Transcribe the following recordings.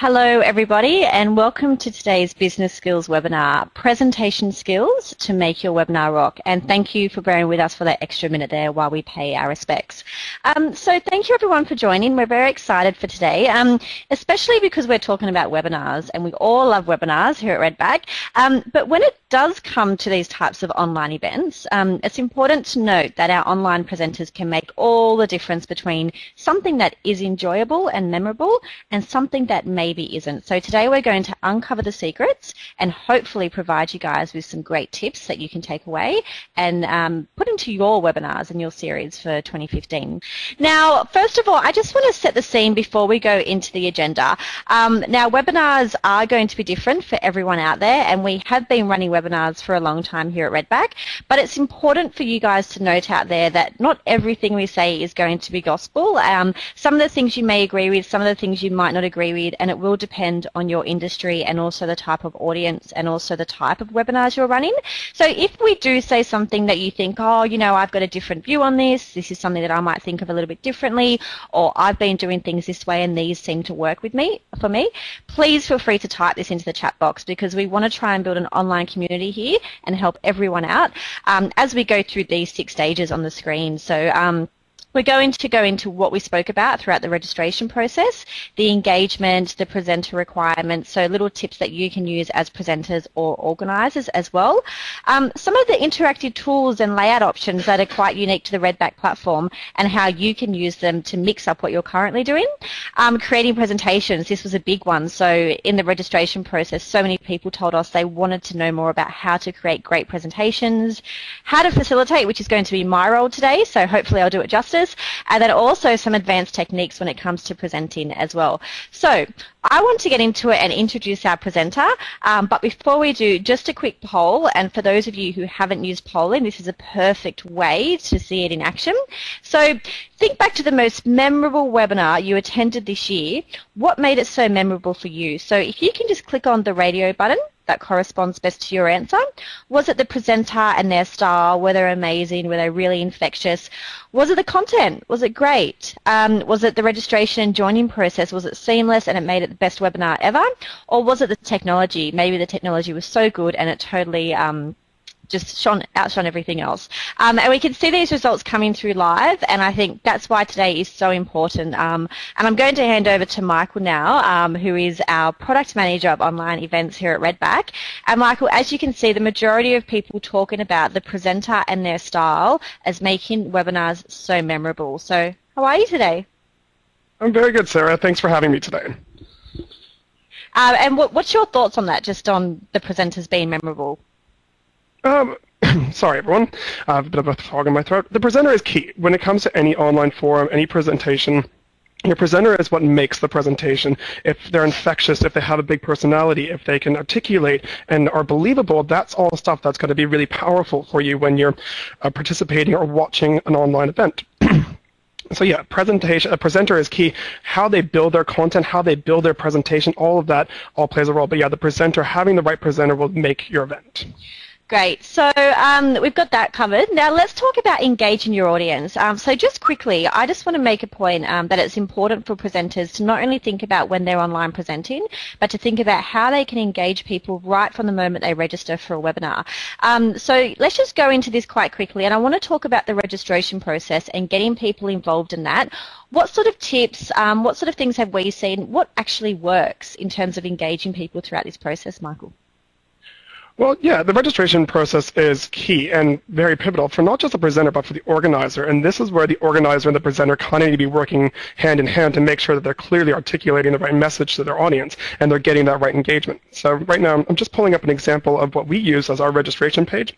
Hello everybody and welcome to today's Business Skills webinar, Presentation Skills to Make Your Webinar Rock. And thank you for bearing with us for that extra minute there while we pay our respects. Um, so thank you everyone for joining. We're very excited for today, um, especially because we're talking about webinars and we all love webinars here at Redback. Um, but when it does come to these types of online events, um, it's important to note that our online presenters can make all the difference between something that is enjoyable and memorable and something that maybe isn't. So today we're going to uncover the secrets and hopefully provide you guys with some great tips that you can take away and um, put into your webinars and your series for 2015. Now, first of all, I just want to set the scene before we go into the agenda. Um, now, webinars are going to be different for everyone out there and we have been running webinars webinars for a long time here at Redback, but it's important for you guys to note out there that not everything we say is going to be gospel. Um, some of the things you may agree with, some of the things you might not agree with, and it will depend on your industry and also the type of audience and also the type of webinars you're running. So if we do say something that you think, oh, you know, I've got a different view on this, this is something that I might think of a little bit differently, or I've been doing things this way and these seem to work with me, for me, please feel free to type this into the chat box because we want to try and build an online community community here and help everyone out um, as we go through these six stages on the screen. So um, we're going to go into what we spoke about throughout the registration process, the engagement, the presenter requirements, so little tips that you can use as presenters or organisers as well. Um, some of the interactive tools and layout options that are quite unique to the Redback platform and how you can use them to mix up what you're currently doing. Um, creating presentations, this was a big one. So in the registration process, so many people told us they wanted to know more about how to create great presentations, how to facilitate, which is going to be my role today, so hopefully I'll do it justice and then also some advanced techniques when it comes to presenting as well. So I want to get into it and introduce our presenter, um, but before we do, just a quick poll, and for those of you who haven't used polling, this is a perfect way to see it in action. So think back to the most memorable webinar you attended this year. What made it so memorable for you? So if you can just click on the radio button, that corresponds best to your answer? Was it the presenter and their style? Were they amazing? Were they really infectious? Was it the content? Was it great? Um, was it the registration and joining process? Was it seamless and it made it the best webinar ever? Or was it the technology? Maybe the technology was so good and it totally um, just shone, outshone everything else. Um, and we can see these results coming through live, and I think that's why today is so important. Um, and I'm going to hand over to Michael now, um, who is our product manager of online events here at Redback. And Michael, as you can see, the majority of people talking about the presenter and their style as making webinars so memorable. So how are you today? I'm very good, Sarah. Thanks for having me today. Uh, and what, what's your thoughts on that, just on the presenters being memorable? Um, sorry, everyone. I have a bit of a fog in my throat. The presenter is key. When it comes to any online forum, any presentation, your presenter is what makes the presentation. If they're infectious, if they have a big personality, if they can articulate and are believable, that's all stuff that's going to be really powerful for you when you're uh, participating or watching an online event. So yeah, presentation, a presenter is key. How they build their content, how they build their presentation, all of that all plays a role. But yeah, the presenter, having the right presenter will make your event. Great. So um, we've got that covered. Now let's talk about engaging your audience. Um, so just quickly, I just want to make a point um, that it's important for presenters to not only think about when they're online presenting, but to think about how they can engage people right from the moment they register for a webinar. Um, so let's just go into this quite quickly, and I want to talk about the registration process and getting people involved in that. What sort of tips, um, what sort of things have we seen? What actually works in terms of engaging people throughout this process, Michael? Well, yeah, the registration process is key and very pivotal for not just the presenter, but for the organizer. And this is where the organizer and the presenter kind of need to be working hand in hand to make sure that they're clearly articulating the right message to their audience and they're getting that right engagement. So right now, I'm just pulling up an example of what we use as our registration page.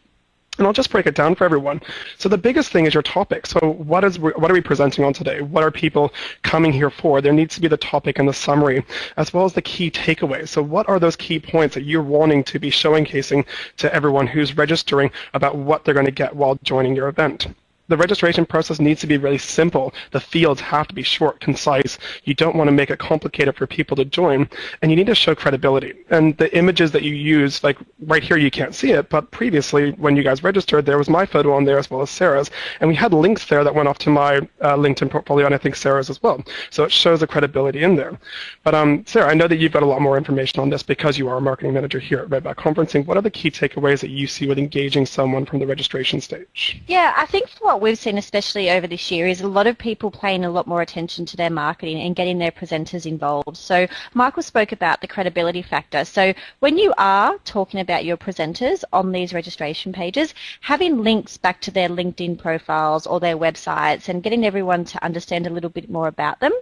And I'll just break it down for everyone. So the biggest thing is your topic. So what is what are we presenting on today? What are people coming here for? There needs to be the topic and the summary, as well as the key takeaways. So what are those key points that you're wanting to be showcasing to everyone who's registering about what they're going to get while joining your event? The registration process needs to be really simple. The fields have to be short, concise. You don't want to make it complicated for people to join, and you need to show credibility. And the images that you use, like right here, you can't see it, but previously when you guys registered, there was my photo on there as well as Sarah's, and we had links there that went off to my uh, LinkedIn portfolio, and I think Sarah's as well. So it shows the credibility in there. But um, Sarah, I know that you've got a lot more information on this because you are a marketing manager here at Redback Conferencing. What are the key takeaways that you see with engaging someone from the registration stage? Yeah, I think what we've seen, especially over this year, is a lot of people paying a lot more attention to their marketing and getting their presenters involved. So Michael spoke about the credibility factor. So when you are talking about your presenters on these registration pages, having links back to their LinkedIn profiles or their websites and getting everyone to understand a little bit more about them.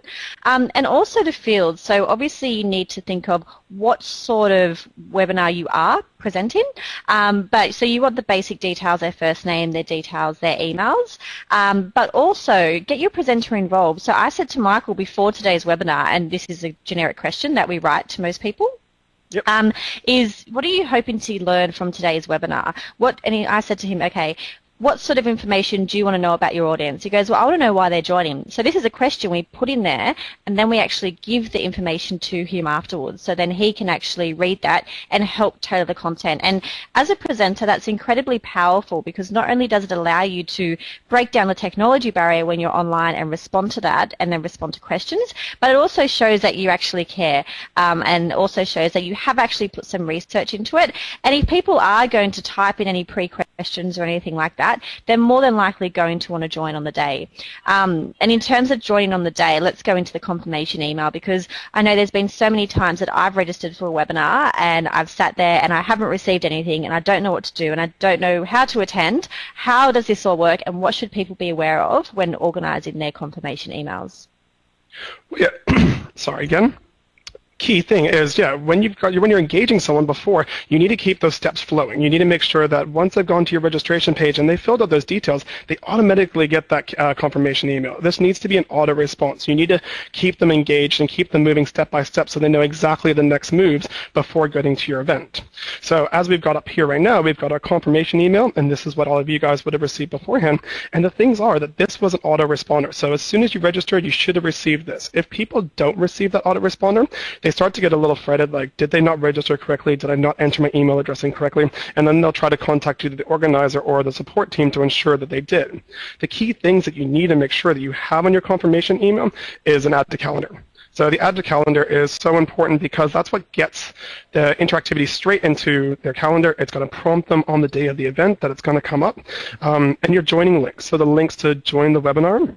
Um, and also the fields. So obviously you need to think of what sort of webinar you are presenting. Um, but so you want the basic details, their first name, their details, their emails, um, but also get your presenter involved. So I said to Michael before today's webinar, and this is a generic question that we write to most people. Yep. Um, is what are you hoping to learn from today's webinar? What and I said to him, okay, what sort of information do you want to know about your audience? He goes, well, I want to know why they're joining. So this is a question we put in there, and then we actually give the information to him afterwards. So then he can actually read that and help tailor the content. And as a presenter, that's incredibly powerful because not only does it allow you to break down the technology barrier when you're online and respond to that and then respond to questions, but it also shows that you actually care um, and also shows that you have actually put some research into it. And if people are going to type in any pre-questions or anything like that, that, they're more than likely going to want to join on the day. Um, and in terms of joining on the day, let's go into the confirmation email because I know there's been so many times that I've registered for a webinar and I've sat there and I haven't received anything and I don't know what to do and I don't know how to attend. How does this all work and what should people be aware of when organising their confirmation emails? Yeah, sorry again key thing is, yeah, when you've got when you're engaging someone before, you need to keep those steps flowing. You need to make sure that once they've gone to your registration page and they filled out those details, they automatically get that uh, confirmation email. This needs to be an auto response. You need to keep them engaged and keep them moving step by step so they know exactly the next moves before getting to your event. So as we've got up here right now, we've got our confirmation email, and this is what all of you guys would have received beforehand. And the things are that this was an autoresponder. So as soon as you registered, you should have received this. If people don't receive that autoresponder, they they start to get a little fretted, like, did they not register correctly? Did I not enter my email address incorrectly? And then they'll try to contact either the organizer or the support team to ensure that they did. The key things that you need to make sure that you have on your confirmation email is an add to calendar. So the add to calendar is so important because that's what gets the interactivity straight into their calendar. It's going to prompt them on the day of the event that it's going to come up. Um, and your joining links. So the links to join the webinar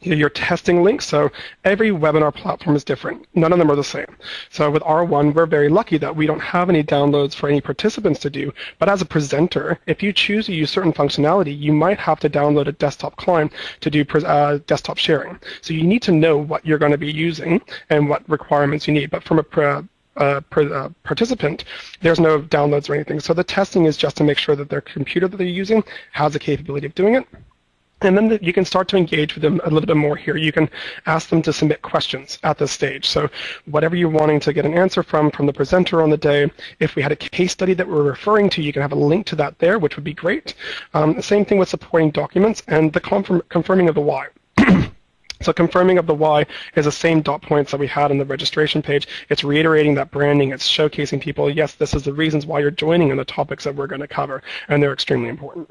your testing links. So every webinar platform is different. None of them are the same. So with R1, we're very lucky that we don't have any downloads for any participants to do. But as a presenter, if you choose to use certain functionality, you might have to download a desktop client to do uh, desktop sharing. So you need to know what you're going to be using and what requirements you need. But from a uh, per, uh, participant, there's no downloads or anything. So the testing is just to make sure that their computer that they're using has the capability of doing it. And then the, you can start to engage with them a little bit more here. You can ask them to submit questions at this stage. So whatever you're wanting to get an answer from, from the presenter on the day, if we had a case study that we're referring to, you can have a link to that there, which would be great. Um, same thing with supporting documents and the confirm, confirming of the why. So confirming of the why is the same dot points that we had on the registration page. It's reiterating that branding. It's showcasing people, yes, this is the reasons why you're joining and the topics that we're going to cover, and they're extremely important.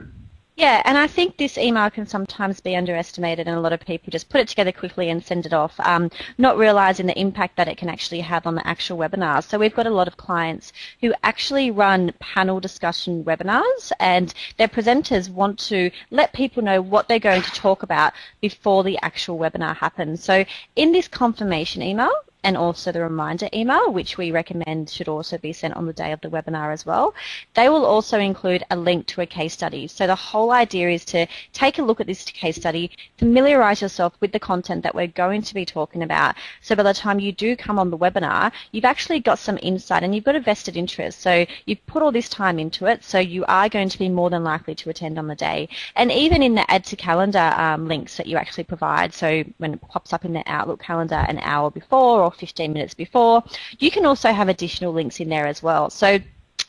Yeah, and I think this email can sometimes be underestimated, and a lot of people just put it together quickly and send it off, um, not realizing the impact that it can actually have on the actual webinars. So we've got a lot of clients who actually run panel discussion webinars, and their presenters want to let people know what they're going to talk about before the actual webinar happens. So in this confirmation email, and also the reminder email, which we recommend should also be sent on the day of the webinar as well. They will also include a link to a case study. So the whole idea is to take a look at this case study, familiarize yourself with the content that we're going to be talking about. So by the time you do come on the webinar, you've actually got some insight and you've got a vested interest. So you've put all this time into it, so you are going to be more than likely to attend on the day. And even in the add to calendar um, links that you actually provide, so when it pops up in the Outlook calendar an hour before or 15 minutes before. You can also have additional links in there as well. So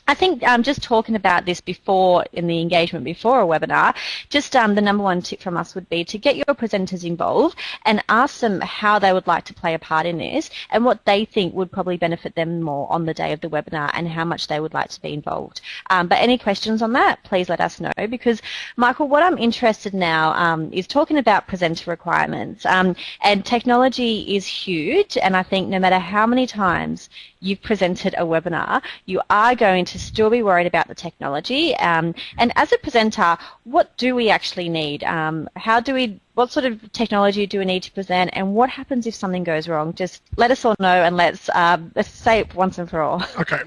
I think um, just talking about this before in the engagement before a webinar, just um, the number one tip from us would be to get your presenters involved and ask them how they would like to play a part in this and what they think would probably benefit them more on the day of the webinar and how much they would like to be involved. Um, but any questions on that, please let us know because Michael, what I'm interested now um, is talking about presenter requirements um, and technology is huge and I think no matter how many times you've presented a webinar, you are going to still be worried about the technology. Um, and as a presenter, what do we actually need? Um, how do we, what sort of technology do we need to present and what happens if something goes wrong? Just let us all know and let's, um, let's say it once and for all. Okay.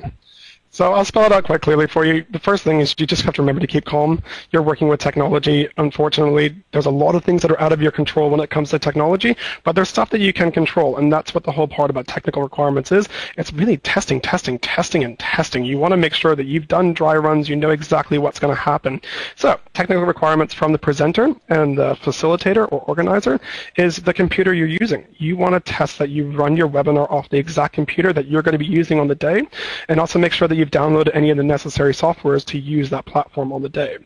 So I'll spell it out quite clearly for you. The first thing is you just have to remember to keep calm. You're working with technology. Unfortunately, there's a lot of things that are out of your control when it comes to technology, but there's stuff that you can control, and that's what the whole part about technical requirements is. It's really testing, testing, testing, and testing. You want to make sure that you've done dry runs, you know exactly what's going to happen. So technical requirements from the presenter and the facilitator or organizer is the computer you're using. You want to test that you run your webinar off the exact computer that you're going to be using on the day, and also make sure that you you've downloaded any of the necessary softwares to use that platform on the day.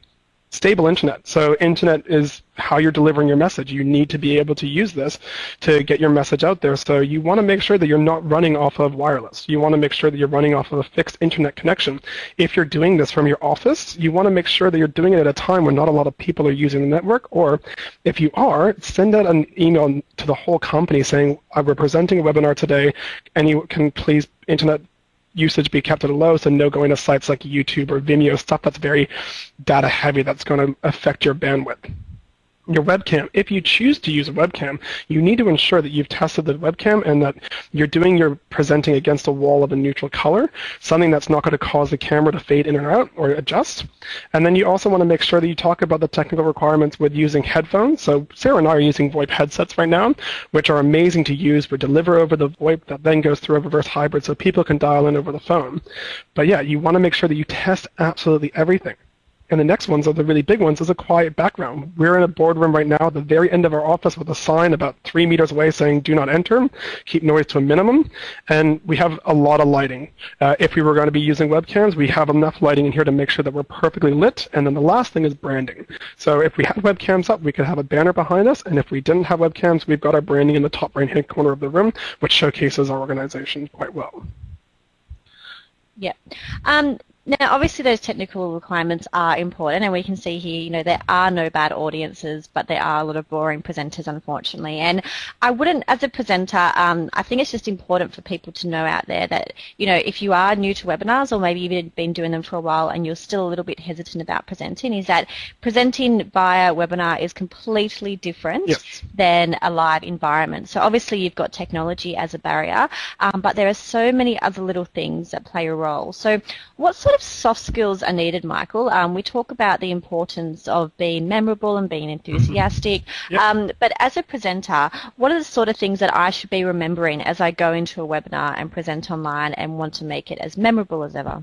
Stable internet. So internet is how you're delivering your message. You need to be able to use this to get your message out there. So you want to make sure that you're not running off of wireless. You want to make sure that you're running off of a fixed internet connection. If you're doing this from your office, you want to make sure that you're doing it at a time when not a lot of people are using the network. Or if you are, send out an email to the whole company saying, we're presenting a webinar today, and you can please internet usage be kept at a low, so no going to sites like YouTube or Vimeo, stuff that's very data heavy that's going to affect your bandwidth your webcam. If you choose to use a webcam, you need to ensure that you've tested the webcam and that you're doing your presenting against a wall of a neutral color, something that's not going to cause the camera to fade in and out or adjust. And then you also want to make sure that you talk about the technical requirements with using headphones. So Sarah and I are using VoIP headsets right now, which are amazing to use. We deliver over the VoIP that then goes through a reverse hybrid so people can dial in over the phone. But yeah, you want to make sure that you test absolutely everything. And the next ones are the really big ones is a quiet background. We're in a boardroom right now at the very end of our office with a sign about three meters away saying do not enter, keep noise to a minimum, and we have a lot of lighting. Uh, if we were going to be using webcams, we have enough lighting in here to make sure that we're perfectly lit, and then the last thing is branding. So if we had webcams up, we could have a banner behind us, and if we didn't have webcams, we've got our branding in the top right-hand corner of the room, which showcases our organization quite well. Yeah. Um, now, obviously, those technical requirements are important, and we can see here, you know, there are no bad audiences, but there are a lot of boring presenters, unfortunately. And I wouldn't, as a presenter, um, I think it's just important for people to know out there that, you know, if you are new to webinars, or maybe you've been doing them for a while and you're still a little bit hesitant about presenting, is that presenting via webinar is completely different yes. than a live environment. So obviously, you've got technology as a barrier, um, but there are so many other little things that play a role. So, what sort of soft skills are needed, Michael? Um, we talk about the importance of being memorable and being enthusiastic, mm-hmm. yep. um, but as a presenter, what are the sort of things that I should be remembering as I go into a webinar and present online and want to make it as memorable as ever?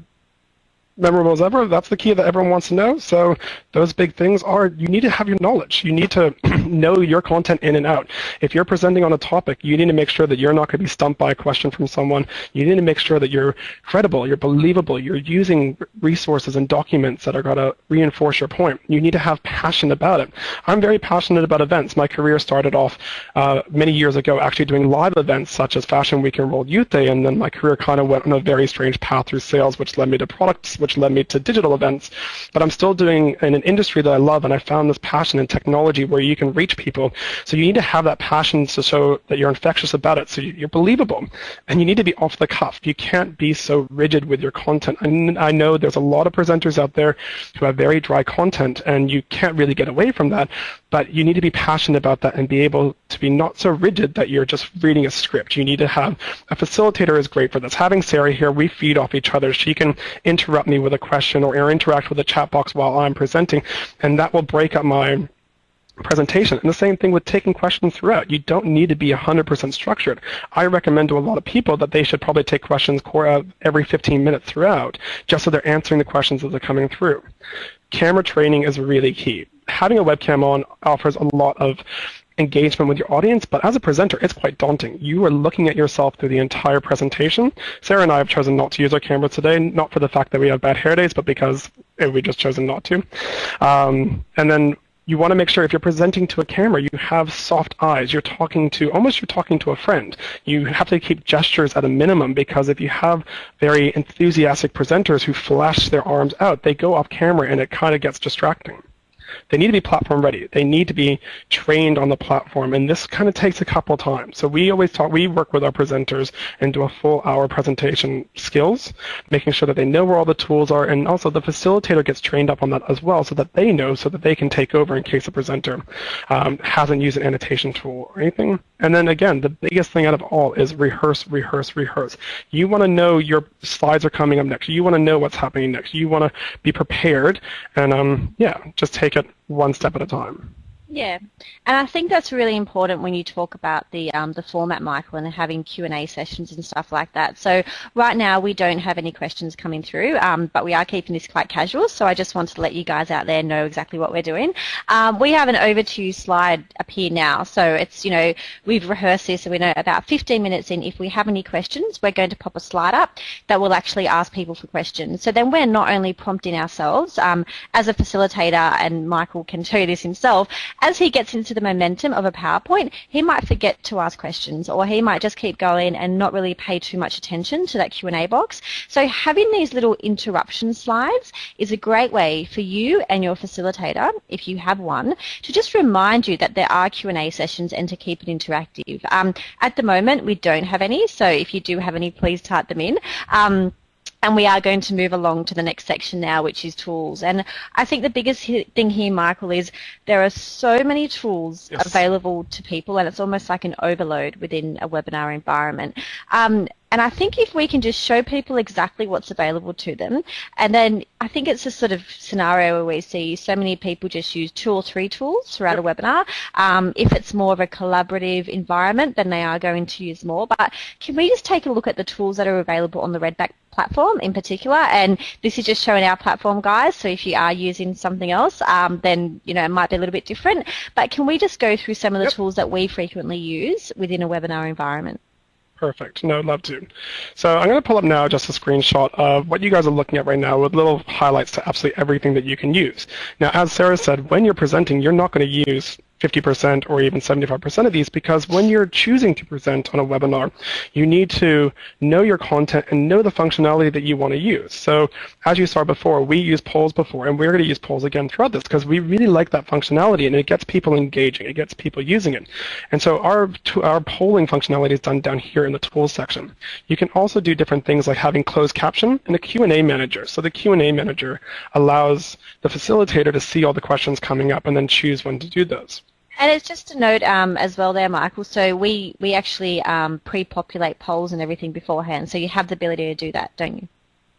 Memorable as ever. That's the key that everyone wants to know. So those big things are you need to have your knowledge. You need to know your content in and out. If you're presenting on a topic, you need to make sure that you're not going to be stumped by a question from someone. You need to make sure that you're credible, you're believable, you're using resources and documents that are going to reinforce your point. You need to have passion about it. I'm very passionate about events. My career started off uh, many years ago actually doing live events such as Fashion Week and World Youth Day, and then my career kind of went on a very strange path through sales, which led me to products, which led me to digital events. But I'm still doing in an industry that I love, and I found this passion in technology where you can reach people. So you need to have that passion to show that you're infectious about it, so you're believable. And you need to be off the cuff. You can't be so rigid with your content. And I know there's a lot of presenters out there who have very dry content, and you can't really get away from that. But you need to be passionate about that and be able to be not so rigid that you're just reading a script. You need to have a facilitator is great for this. Having Sarah here, we feed off each other. She can interrupt me with a question or interact with the chat box while I'm presenting, and that will break up my presentation. And the same thing with taking questions throughout. You don't need to be 100% structured. I recommend to a lot of people that they should probably take questions uh, every 15 minutes throughout, just so they're answering the questions as they're coming through. Camera training is really key. Having a webcam on offers a lot of engagement with your audience, but as a presenter, it's quite daunting. You are looking at yourself through the entire presentation. Sarah and I have chosen not to use our camera today, not for the fact that we have bad hair days, but because we just chosen not to. Um, and then you want to make sure if you're presenting to a camera, you have soft eyes. You're talking to, almost you're talking to a friend. You have to keep gestures at a minimum because if you have very enthusiastic presenters who flash their arms out, they go off camera and it kind of gets distracting. They need to be platform ready. They need to be trained on the platform, and this kind of takes a couple times. So we always talk, we work with our presenters and do a full hour presentation skills, making sure that they know where all the tools are, and also the facilitator gets trained up on that as well, so that they know, so that they can take over in case a presenter um, hasn't used an annotation tool or anything. And then again, the biggest thing out of all is rehearse, rehearse, rehearse. You want to know your slides are coming up next. You want to know what's happening next. You want to be prepared, and um, yeah, just take it one step at a time. Yeah, and I think that's really important when you talk about the um, the format, Michael, and having Q and A sessions and stuff like that. So right now we don't have any questions coming through, um, but we are keeping this quite casual. So I just wanted to let you guys out there know exactly what we're doing. Um, we have an over to you slide up here now, so it's you know we've rehearsed this, and we know about 15 minutes in. If we have any questions, we're going to pop a slide up that will actually ask people for questions. So then we're not only prompting ourselves um, as a facilitator, and Michael can you this himself as he gets into the momentum of a PowerPoint, he might forget to ask questions or he might just keep going and not really pay too much attention to that Q&A box. So having these little interruption slides is a great way for you and your facilitator, if you have one, to just remind you that there are Q&A sessions and to keep it interactive. Um, at the moment, we don't have any, so if you do have any, please type them in. Um, and we are going to move along to the next section now, which is tools. And I think the biggest thing here, Michael, is there are so many tools yes. available to people, and it's almost like an overload within a webinar environment. Um, and I think if we can just show people exactly what's available to them, and then I think it's a sort of scenario where we see so many people just use two or three tools throughout yep. a webinar. Um, if it's more of a collaborative environment, then they are going to use more. But can we just take a look at the tools that are available on the Redback platform in particular? And this is just showing our platform, guys. So if you are using something else, um, then you know it might be a little bit different. But can we just go through some of the yep. tools that we frequently use within a webinar environment? Perfect. No, love to. So I'm going to pull up now just a screenshot of what you guys are looking at right now with little highlights to absolutely everything that you can use. Now, as Sarah said, when you're presenting, you're not going to use 50% or even 75% of these because when you're choosing to present on a webinar, you need to know your content and know the functionality that you want to use. So as you saw before, we used polls before and we're going to use polls again throughout this because we really like that functionality and it gets people engaging. It gets people using it. And so our, our polling functionality is done down here in the tools section. You can also do different things like having closed caption and a Q&A manager. So the Q&A manager allows the facilitator to see all the questions coming up and then choose when to do those. And it's just a note um, as well there, Michael. So we, we actually um, pre-populate polls and everything beforehand. So you have the ability to do that, don't you?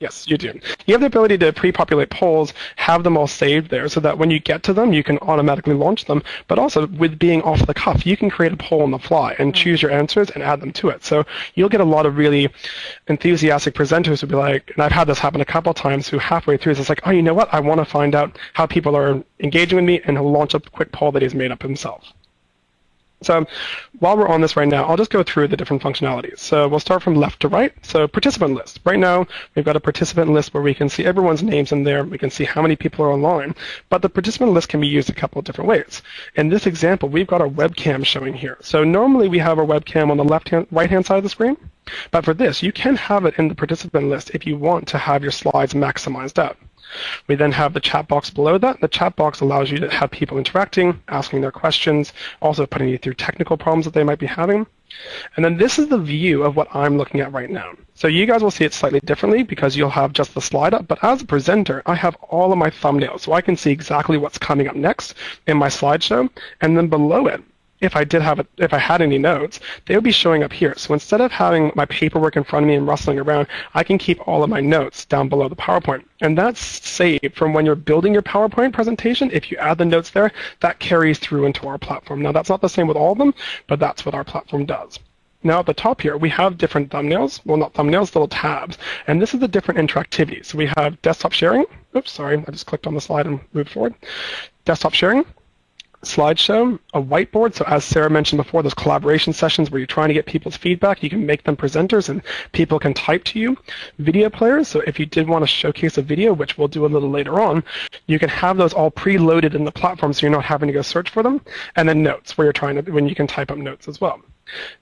Yes, you do. You have the ability to pre-populate polls, have them all saved there so that when you get to them, you can automatically launch them. But also, with being off the cuff, you can create a poll on the fly and mm-hmm. choose your answers and add them to it. So you'll get a lot of really enthusiastic presenters who be like, and I've had this happen a couple of times, who halfway through is like, oh, you know what? I want to find out how people are engaging with me, and he'll launch a quick poll that he's made up himself. So while we're on this right now, I'll just go through the different functionalities. So we'll start from left to right. So participant list. Right now, we've got a participant list where we can see everyone's names in there. We can see how many people are online. But the participant list can be used a couple of different ways. In this example, we've got our webcam showing here. So normally we have our webcam on the left hand, right hand side of the screen. But for this, you can have it in the participant list if you want to have your slides maximized out. We then have the chat box below that. The chat box allows you to have people interacting, asking their questions, also putting you through technical problems that they might be having. And then this is the view of what I'm looking at right now. So you guys will see it slightly differently because you'll have just the slide up, but as a presenter, I have all of my thumbnails, so I can see exactly what's coming up next in my slideshow, and then below it, if I did have it, if I had any notes, they would be showing up here. So instead of having my paperwork in front of me and rustling around, I can keep all of my notes down below the PowerPoint. And that's saved from when you're building your PowerPoint presentation. If you add the notes there, that carries through into our platform. Now that's not the same with all of them, but that's what our platform does. Now at the top here, we have different thumbnails. Well, not thumbnails, little tabs. And this is the different interactivity. So we have desktop sharing. Oops, sorry, I just clicked on the slide and moved forward. Desktop sharing, slideshow, a whiteboard. So as Sarah mentioned before, those collaboration sessions where you're trying to get people's feedback, you can make them presenters and people can type to you. Video players, so if you did want to showcase a video, which we'll do a little later on, you can have those all preloaded in the platform so you're not having to go search for them. And then notes, where you're trying to, when you can type up notes as well.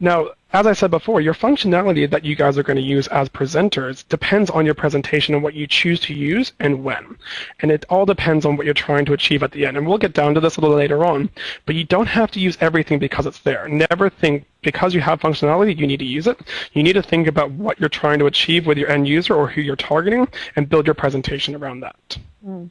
Now, as I said before, your functionality that you guys are going to use as presenters depends on your presentation and what you choose to use and when. And it all depends on what you're trying to achieve at the end. And we'll get down to this a little later on, but you don't have to use everything because it's there. Never think because you have functionality, you need to use it. You need to think about what you're trying to achieve with your end user or who you're targeting and build your presentation around that. Mm.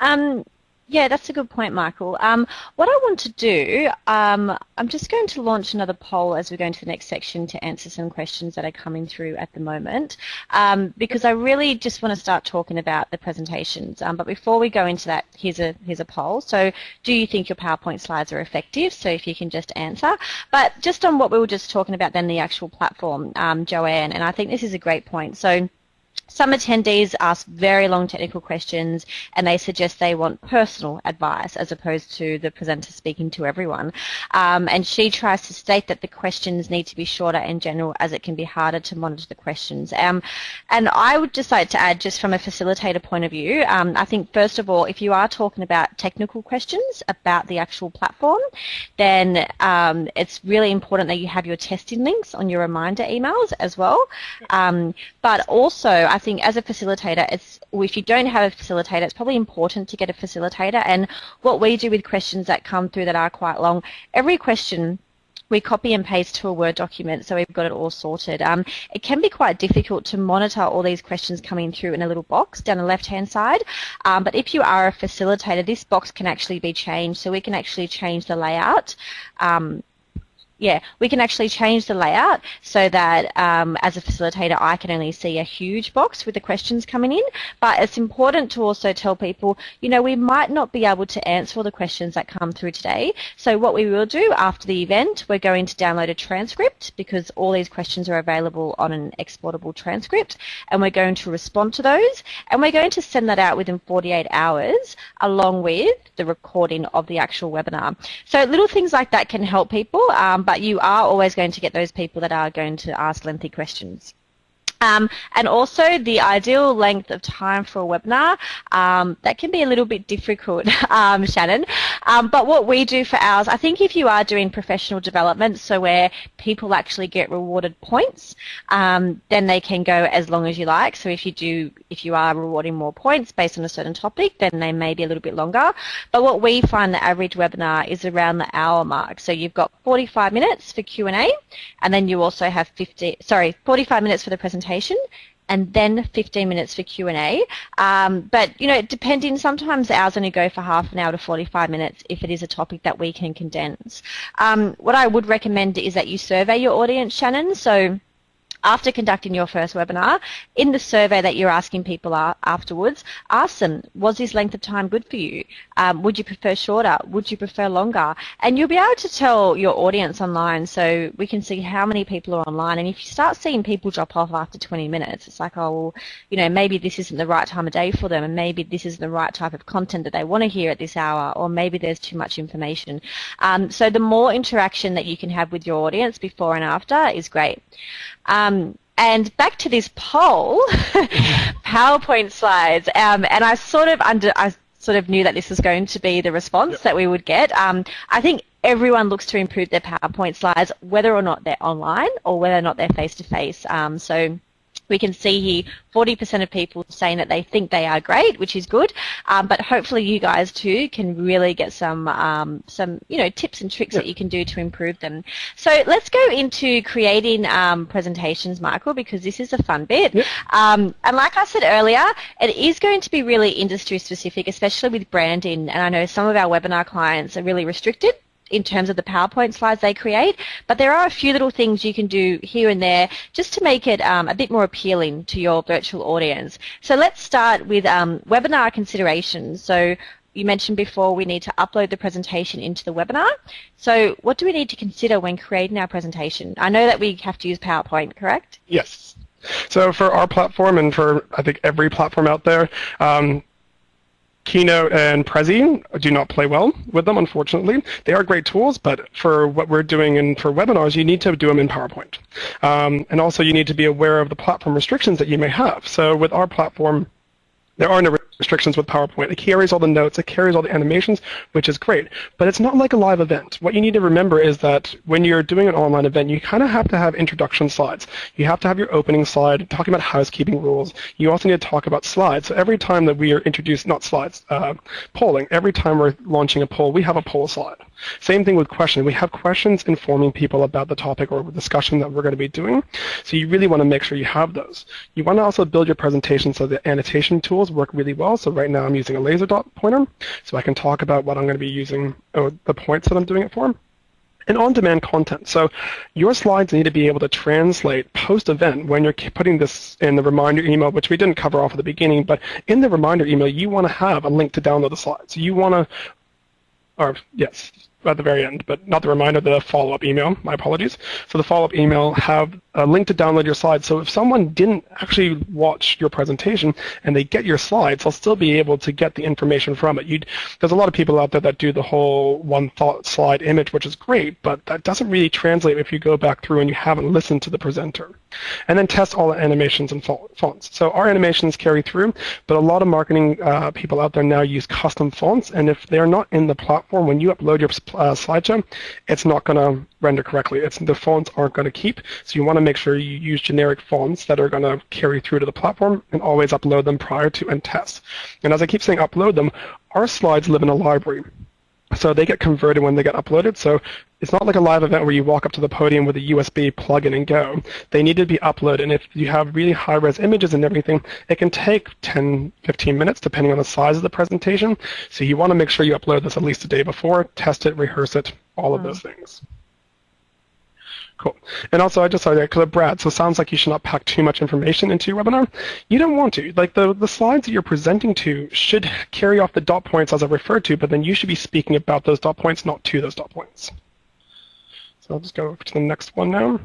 Um, yeah, that's a good point, Michael. Um, what I want to do, um, I'm just going to launch another poll as we go into the next section to answer some questions that are coming through at the moment, um, because I really just want to start talking about the presentations. Um, but before we go into that, here's a here's a poll. So, do you think your PowerPoint slides are effective? So, if you can just answer. But just on what we were just talking about, then the actual platform, um, Joanne, and I think this is a great point. So. Some attendees ask very long technical questions and they suggest they want personal advice as opposed to the presenter speaking to everyone. Um, and she tries to state that the questions need to be shorter in general as it can be harder to monitor the questions. Um, and I would just like to add, just from a facilitator point of view, um, I think first of all, if you are talking about technical questions about the actual platform, then um, it's really important that you have your testing links on your reminder emails as well. Um, but also, I as a facilitator, it's if you don't have a facilitator, it's probably important to get a facilitator. And what we do with questions that come through that are quite long, every question we copy and paste to a Word document so we've got it all sorted. Um, it can be quite difficult to monitor all these questions coming through in a little box down the left-hand side, um, but if you are a facilitator, this box can actually be changed, so we can actually change the layout. Um, yeah, we can actually change the layout so that um, as a facilitator I can only see a huge box with the questions coming in, but it's important to also tell people, you know, we might not be able to answer all the questions that come through today. So what we will do after the event, we're going to download a transcript because all these questions are available on an exportable transcript and we're going to respond to those and we're going to send that out within 48 hours along with the recording of the actual webinar. So little things like that can help people. Um, but you are always going to get those people that are going to ask lengthy questions. Um, and also the ideal length of time for a webinar, um, that can be a little bit difficult, um, Shannon. Um, but what we do for ours, I think if you are doing professional development, so where people actually get rewarded points, um, then they can go as long as you like. So if you do, if you are rewarding more points based on a certain topic, then they may be a little bit longer. But what we find the average webinar is around the hour mark. So you've got 45 minutes for Q&A, and then you also have 50, sorry, 45 minutes for the presentation presentation and then 15 minutes for Q&A. Um, but, you know, depending, sometimes ours only go for half an hour to 45 minutes if it is a topic that we can condense. Um, what I would recommend is that you survey your audience, Shannon. So after conducting your first webinar, in the survey that you're asking people afterwards, ask them, was this length of time good for you? Um, would you prefer shorter? Would you prefer longer? And you'll be able to tell your audience online so we can see how many people are online. And if you start seeing people drop off after 20 minutes, it's like, oh, well, you know, maybe this isn't the right time of day for them and maybe this isn't the right type of content that they want to hear at this hour or maybe there's too much information. Um, so the more interaction that you can have with your audience before and after is great. Um, and back to this poll, PowerPoint slides, um, and I sort of under, I sort of knew that this was going to be the response yep. that we would get. Um, I think everyone looks to improve their PowerPoint slides, whether or not they're online or whether or not they're face to face. So we can see here 40% of people saying that they think they are great, which is good. Um, but hopefully you guys too can really get some um, some you know tips and tricks that you can do to improve them. So let's go into creating um, presentations, Michael, because this is a fun bit. Um, and like I said earlier, it is going to be really industry specific, especially with branding. And I know some of our webinar clients are really restricted in terms of the PowerPoint slides they create, but there are a few little things you can do here and there just to make it um, a bit more appealing to your virtual audience. So let's start with um, webinar considerations. So you mentioned before we need to upload the presentation into the webinar. So what do we need to consider when creating our presentation? I know that we have to use PowerPoint, correct? Yes. So for our platform and for I think every platform out there, um, Keynote and Prezi do not play well with them, unfortunately. They are great tools, but for what we're doing and for webinars, you need to do them in PowerPoint. Um, and also you need to be aware of the platform restrictions that you may have. So with our platform, there are no restrictions with PowerPoint. It carries all the notes, it carries all the animations, which is great. But it's not like a live event. What you need to remember is that when you're doing an online event, you kind of have to have introduction slides. You have to have your opening slide talking about housekeeping rules. You also need to talk about slides. So every time that we are introduced, not slides, uh, polling, every time we're launching a poll, we have a poll slide. Same thing with questions. We have questions informing people about the topic or the discussion that we're going to be doing. So you really want to make sure you have those. You want to also build your presentation so the annotation tools work really well. So right now I'm using a laser dot pointer, so I can talk about what I'm going to be using, or the points that I'm doing it for and on-demand content. So your slides need to be able to translate post-event when you're putting this in the reminder email, which we didn't cover off at the beginning, but in the reminder email, you want to have a link to download the slides. You want to, or yes, at the very end, but not the reminder, the follow-up email. My apologies. So the follow-up email have a link to download your slides. So if someone didn't actually watch your presentation and they get your slides, they'll still be able to get the information from it. You'd, there's a lot of people out there that do the whole one thought slide image, which is great, but that doesn't really translate if you go back through and you haven't listened to the presenter. And then test all the animations and fonts. So our animations carry through, but a lot of marketing uh, people out there now use custom fonts, and if they're not in the platform, when you upload your uh, slideshow, it's not going to render correctly. It's, the fonts aren't going to keep, so you want to make sure you use generic fonts that are going to carry through to the platform and always upload them prior to and test. And as I keep saying upload them, our slides live in a library. So they get converted when they get uploaded. So it's not like a live event where you walk up to the podium with a USB plug-in and go. They need to be uploaded. And if you have really high-res images and everything, it can take 10, 15 minutes depending on the size of the presentation. So you want to make sure you upload this at least a day before, test it, rehearse it, all of mm. those things. Cool. And also, I just saw that because Brad, so it sounds like you should not pack too much information into your webinar. You don't want to. Like the, the slides that you're presenting to should carry off the dot points as I referred to, but then you should be speaking about those dot points, not to those dot points. So I'll just go to the next one now.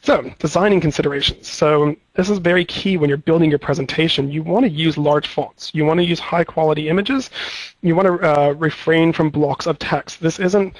So, designing considerations. So this is very key when you're building your presentation. You want to use large fonts. You want to use high quality images. You want to uh, refrain from blocks of text. This isn't,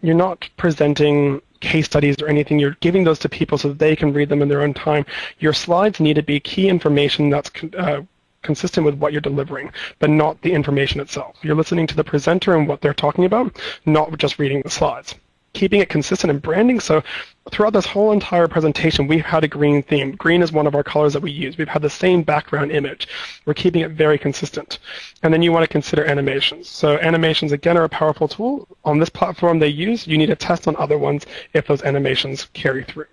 you're not presenting case studies or anything. You're giving those to people so that they can read them in their own time. Your slides need to be key information that's uh, consistent with what you're delivering, but not the information itself. You're listening to the presenter and what they're talking about, not just reading the slides keeping it consistent in branding. So throughout this whole entire presentation, we've had a green theme. Green is one of our colors that we use. We've had the same background image. We're keeping it very consistent. And then you want to consider animations. So animations, again, are a powerful tool. On this platform they use, you need to test on other ones if those animations carry through.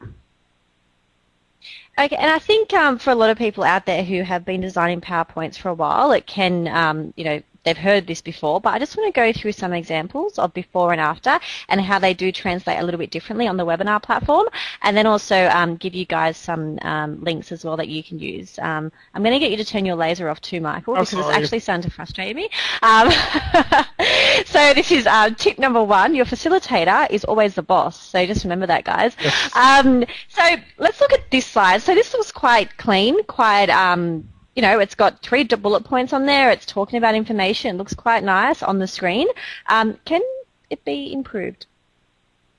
Okay, and I think um, for a lot of people out there who have been designing PowerPoints for a while, it can, um, you know, they've heard this before, but I just want to go through some examples of before and after and how they do translate a little bit differently on the webinar platform and then also um, give you guys some um, links as well that you can use. Um, I'm going to get you to turn your laser off too, Michael, because it's actually starting to frustrate me. Um, so this is uh, tip number one. Your facilitator is always the boss. So just remember that, guys. Yes. Um, so let's look at this slide. So this looks quite clean, quite um, you know, it's got three bullet points on there. It's talking about information. It looks quite nice on the screen. Um, can it be improved?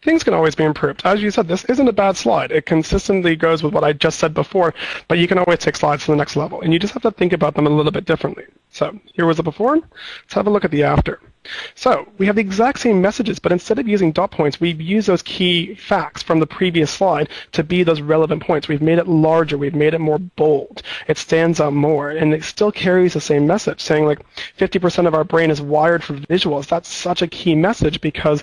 Things can always be improved. As you said, this isn't a bad slide. It consistently goes with what I just said before, but you can always take slides to the next level, and you just have to think about them a little bit differently. So here was the before. Let's have a look at the after. So we have the exact same messages, but instead of using dot points, we've used those key facts from the previous slide to be those relevant points. We've made it larger. We've made it more bold. It stands out more, and it still carries the same message, saying like 50% of our brain is wired for visuals. That's such a key message because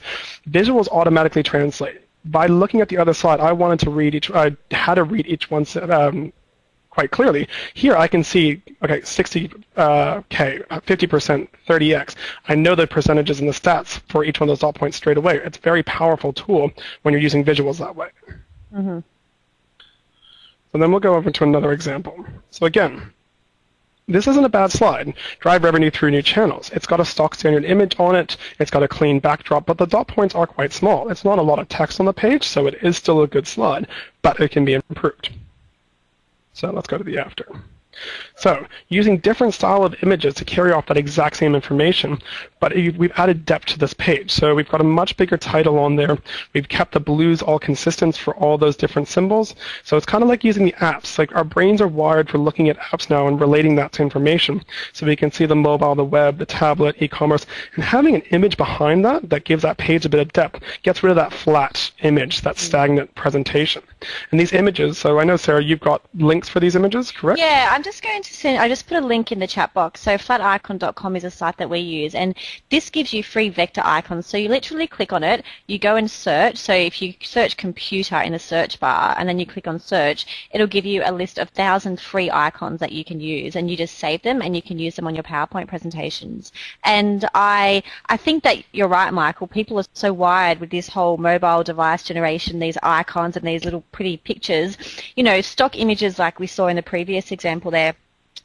visuals automatically translate by looking at the other slide, I wanted to read each. I had to read each one um, quite clearly. Here I can see, okay, 60K, uh, 50%, 30X. I know the percentages and the stats for each one of those dot points straight away. It's a very powerful tool when you're using visuals that way. Mm-hmm. So then we'll go over to another example. So again, this isn't a bad slide. Drive revenue through new channels. It's got a stock standard image on it. It's got a clean backdrop, but the dot points are quite small. It's not a lot of text on the page, so it is still a good slide, but it can be improved. So let's go to the after. So using different style of images to carry off that exact same information, but we've added depth to this page. So we've got a much bigger title on there. We've kept the blues all consistent for all those different symbols. So it's kind of like using the apps. Like our brains are wired for looking at apps now and relating that to information. So we can see the mobile, the web, the tablet, e-commerce, and having an image behind that that gives that page a bit of depth gets rid of that flat image, that mm. stagnant presentation. And these images, so I know Sarah, you've got links for these images, correct? Yeah, I'm just going to send, I just put a link in the chat box. So flaticon.com is a site that we use and this gives you free vector icons. So you literally click on it, you go and search. So if you search computer in the search bar and then you click on search, it'll give you a list of thousand free icons that you can use and you just save them and you can use them on your PowerPoint presentations. And I, I think that you're right, Michael. People are so wired with this whole mobile device generation, these icons and these little pretty pictures. You know, stock images like we saw in the previous example there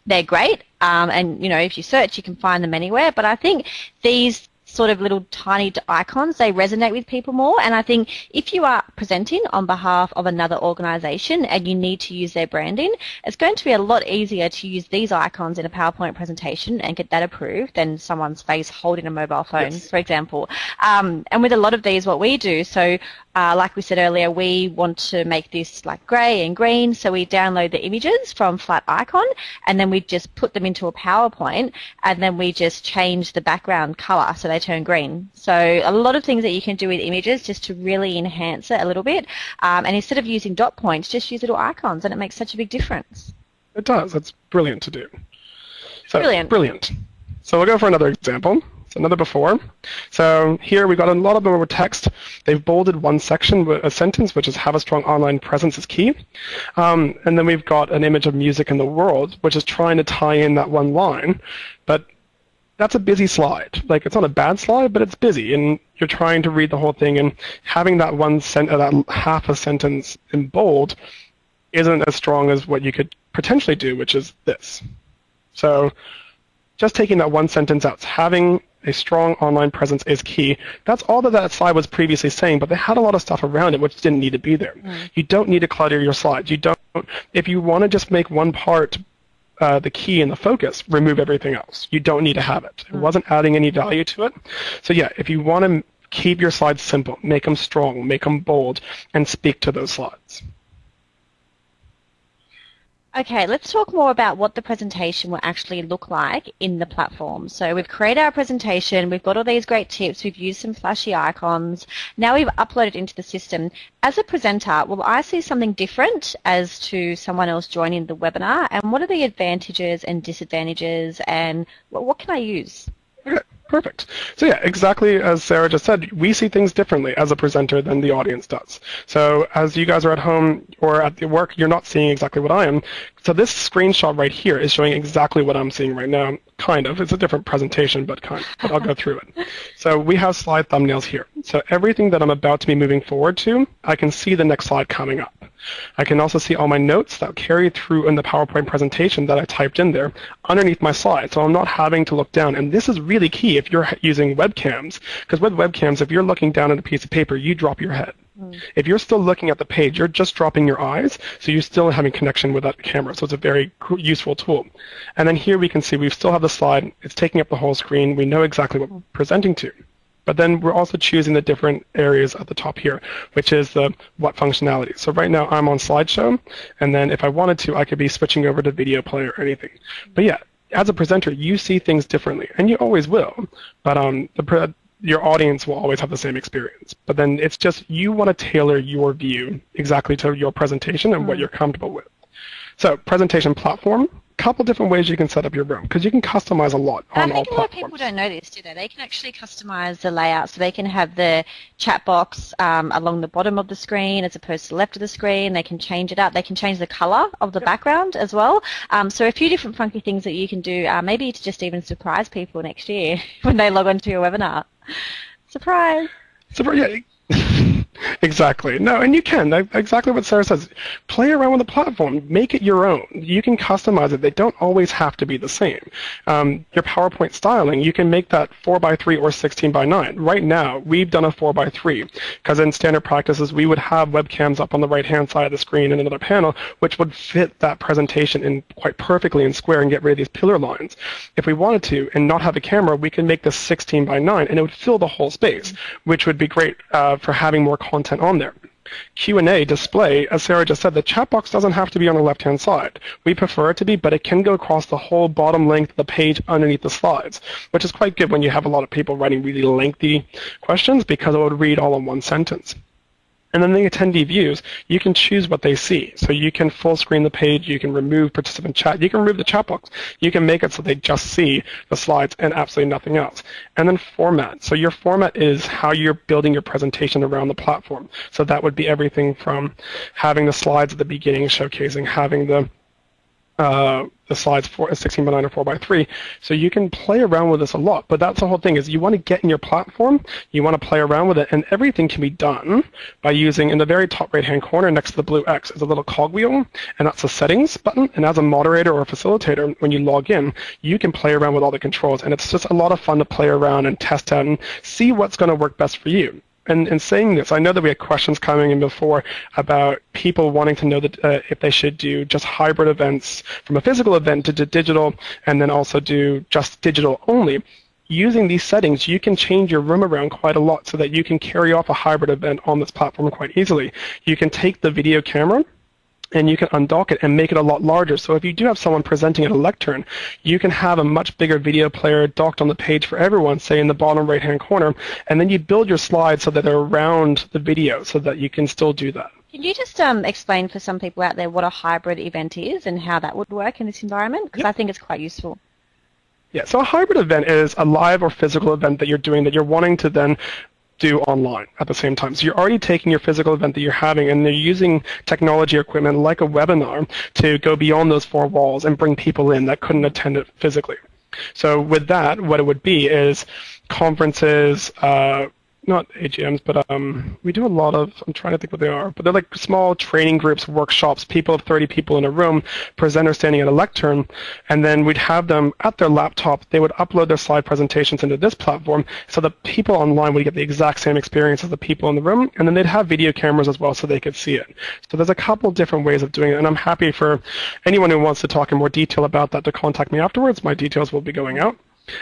they're great. Um, and you know, if you search, you can find them anywhere. But I think these sort of little tiny icons, they resonate with people more. And I think if you are presenting on behalf of another organization and you need to use their branding, it's going to be a lot easier to use these icons in a PowerPoint presentation and get that approved than someone's face holding a mobile phone, yes. for example. Um, and with a lot of these, what we do, so uh, like we said earlier, we want to make this like grey and green, so we download the images from Flaticon, and then we just put them into a PowerPoint, and then we just change the background colour so they turn green. So a lot of things that you can do with images just to really enhance it a little bit, um, and instead of using dot points, just use little icons, and it makes such a big difference. It does. It's brilliant to do. So, brilliant. Brilliant. So we'll go for another example another before. So here we've got a lot of them text. They've bolded one section, a sentence, which is have a strong online presence is key. Um, and then we've got an image of music in the world, which is trying to tie in that one line. But that's a busy slide. Like it's not a bad slide, but it's busy, and you're trying to read the whole thing, and having that one sent, that half a sentence in bold isn't as strong as what you could potentially do, which is this. So just taking that one sentence out, having a strong online presence is key. That's all that that slide was previously saying, but they had a lot of stuff around it which didn't need to be there. Mm. You don't need to clutter your slides. You don't. If you want to just make one part uh, the key and the focus, remove everything else. You don't need to have it. It mm. wasn't adding any value to it. So yeah, if you want to keep your slides simple, make them strong, make them bold, and speak to those slides. Okay, let's talk more about what the presentation will actually look like in the platform. So we've created our presentation, we've got all these great tips, we've used some flashy icons, now we've uploaded into the system. As a presenter, will I see something different as to someone else joining the webinar? And what are the advantages and disadvantages and what can I use? Perfect. So yeah, exactly as Sarah just said, we see things differently as a presenter than the audience does. So as you guys are at home or at work, you're not seeing exactly what I am. So this screenshot right here is showing exactly what I'm seeing right now, kind of. It's a different presentation, but kind of. But I'll go through it. So we have slide thumbnails here. So everything that I'm about to be moving forward to, I can see the next slide coming up. I can also see all my notes that carry through in the PowerPoint presentation that I typed in there underneath my slide. So I'm not having to look down. And this is really key if you're using webcams, because with webcams, if you're looking down at a piece of paper, you drop your head. Mm. If you're still looking at the page, you're just dropping your eyes, so you're still having connection with that camera. So it's a very useful tool. And then here we can see we still have the slide. It's taking up the whole screen. We know exactly what we're presenting to. But then we're also choosing the different areas at the top here, which is the what functionality. So right now I'm on slideshow, and then if I wanted to, I could be switching over to video player or anything. But yeah, as a presenter, you see things differently, and you always will. But um, the your audience will always have the same experience. But then it's just you want to tailor your view exactly to your presentation and mm. what you're comfortable with. So presentation platform, couple different ways you can set up your room because you can customize a lot on all platforms. I think a lot of people don't know this, do they? They can actually customize the layout so they can have the chat box um, along the bottom of the screen as opposed to the left of the screen. They can change it up. They can change the color of the yep. background as well. Um, so a few different funky things that you can do, uh, maybe to just even surprise people next year when they log onto your webinar. Surprise! Surprise! Yeah. Exactly. No, and you can. Exactly what Sarah says. Play around with the platform. Make it your own. You can customize it. They don't always have to be the same. Um, your PowerPoint styling, you can make that 4 by 3 or 16 by 9. Right now, we've done a 4 by 3 because in standard practices, we would have webcams up on the right-hand side of the screen in another panel, which would fit that presentation in quite perfectly in square and get rid of these pillar lines. If we wanted to and not have a camera, we can make this 16 by 9, and it would fill the whole space, which would be great uh, for having more content on there. Q&A display, as Sarah just said, the chat box doesn't have to be on the left-hand side. We prefer it to be, but it can go across the whole bottom length of the page underneath the slides, which is quite good when you have a lot of people writing really lengthy questions because it would read all in one sentence. And then the attendee views, you can choose what they see. So you can full screen the page, you can remove participant chat, you can remove the chat box, you can make it so they just see the slides and absolutely nothing else. And then format. So your format is how you're building your presentation around the platform. So that would be everything from having the slides at the beginning showcasing, having the uh, the slides for 16 by 9 or 4 by 3. So you can play around with this a lot. But that's the whole thing is you want to get in your platform, you want to play around with it, and everything can be done by using in the very top right-hand corner next to the blue X is a little cogwheel, and that's the settings button. And as a moderator or a facilitator, when you log in, you can play around with all the controls. And it's just a lot of fun to play around and test out and see what's going to work best for you and in saying this, I know that we had questions coming in before about people wanting to know that uh, if they should do just hybrid events from a physical event to digital, and then also do just digital only. Using these settings, you can change your room around quite a lot so that you can carry off a hybrid event on this platform quite easily. You can take the video camera and you can undock it and make it a lot larger. So if you do have someone presenting at a lectern, you can have a much bigger video player docked on the page for everyone, say in the bottom right-hand corner, and then you build your slides so that they're around the video so that you can still do that. Can you just um, explain for some people out there what a hybrid event is and how that would work in this environment? Because yep. I think it's quite useful. Yeah, so a hybrid event is a live or physical event that you're doing that you're wanting to then do online at the same time. So you're already taking your physical event that you're having and they're using technology equipment like a webinar to go beyond those four walls and bring people in that couldn't attend it physically. So with that, what it would be is conferences, uh, not AGMs, but um, we do a lot of, I'm trying to think what they are, but they're like small training groups, workshops, people of 30 people in a room, presenters standing at a lectern, and then we'd have them at their laptop, they would upload their slide presentations into this platform so the people online would get the exact same experience as the people in the room, and then they'd have video cameras as well so they could see it. So there's a couple different ways of doing it, and I'm happy for anyone who wants to talk in more detail about that to contact me afterwards. My details will be going out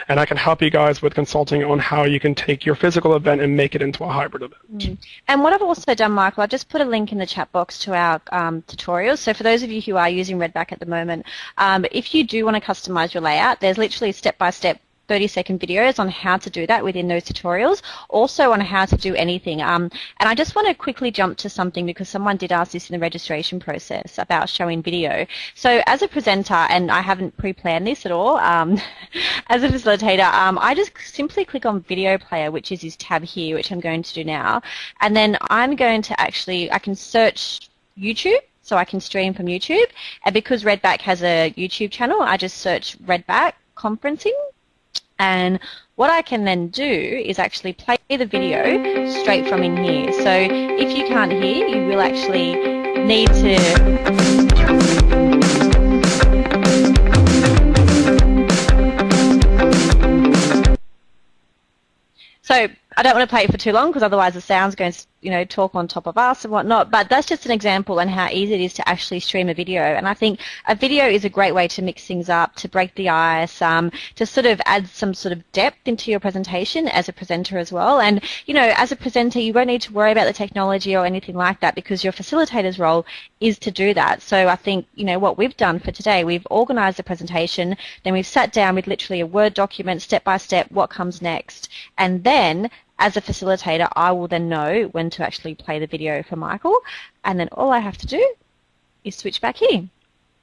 and I can help you guys with consulting on how you can take your physical event and make it into a hybrid event. Mm. And what I've also done, Michael, I've just put a link in the chat box to our um, tutorials. So for those of you who are using Redback at the moment, um, if you do want to customize your layout, there's literally a step-by-step 30 second videos on how to do that within those tutorials, also on how to do anything. Um, and I just want to quickly jump to something because someone did ask this in the registration process about showing video. So as a presenter, and I haven't pre-planned this at all, um, as a facilitator, um, I just simply click on video player, which is this tab here, which I'm going to do now. And then I'm going to actually, I can search YouTube so I can stream from YouTube. And because Redback has a YouTube channel, I just search Redback conferencing and what I can then do is actually play the video straight from in here. So if you can't hear, you will actually need to So I don't want to play it for too long because otherwise the sound's going to, you know, talk on top of us and whatnot. But that's just an example and how easy it is to actually stream a video. And I think a video is a great way to mix things up, to break the ice, um, to sort of add some sort of depth into your presentation as a presenter as well. And, you know, as a presenter, you won't need to worry about the technology or anything like that because your facilitator's role is to do that. So I think, you know, what we've done for today, we've organized the presentation, then we've sat down with literally a Word document, step by step, what comes next. And then as a facilitator, I will then know when to actually play the video for Michael, and then all I have to do is switch back here.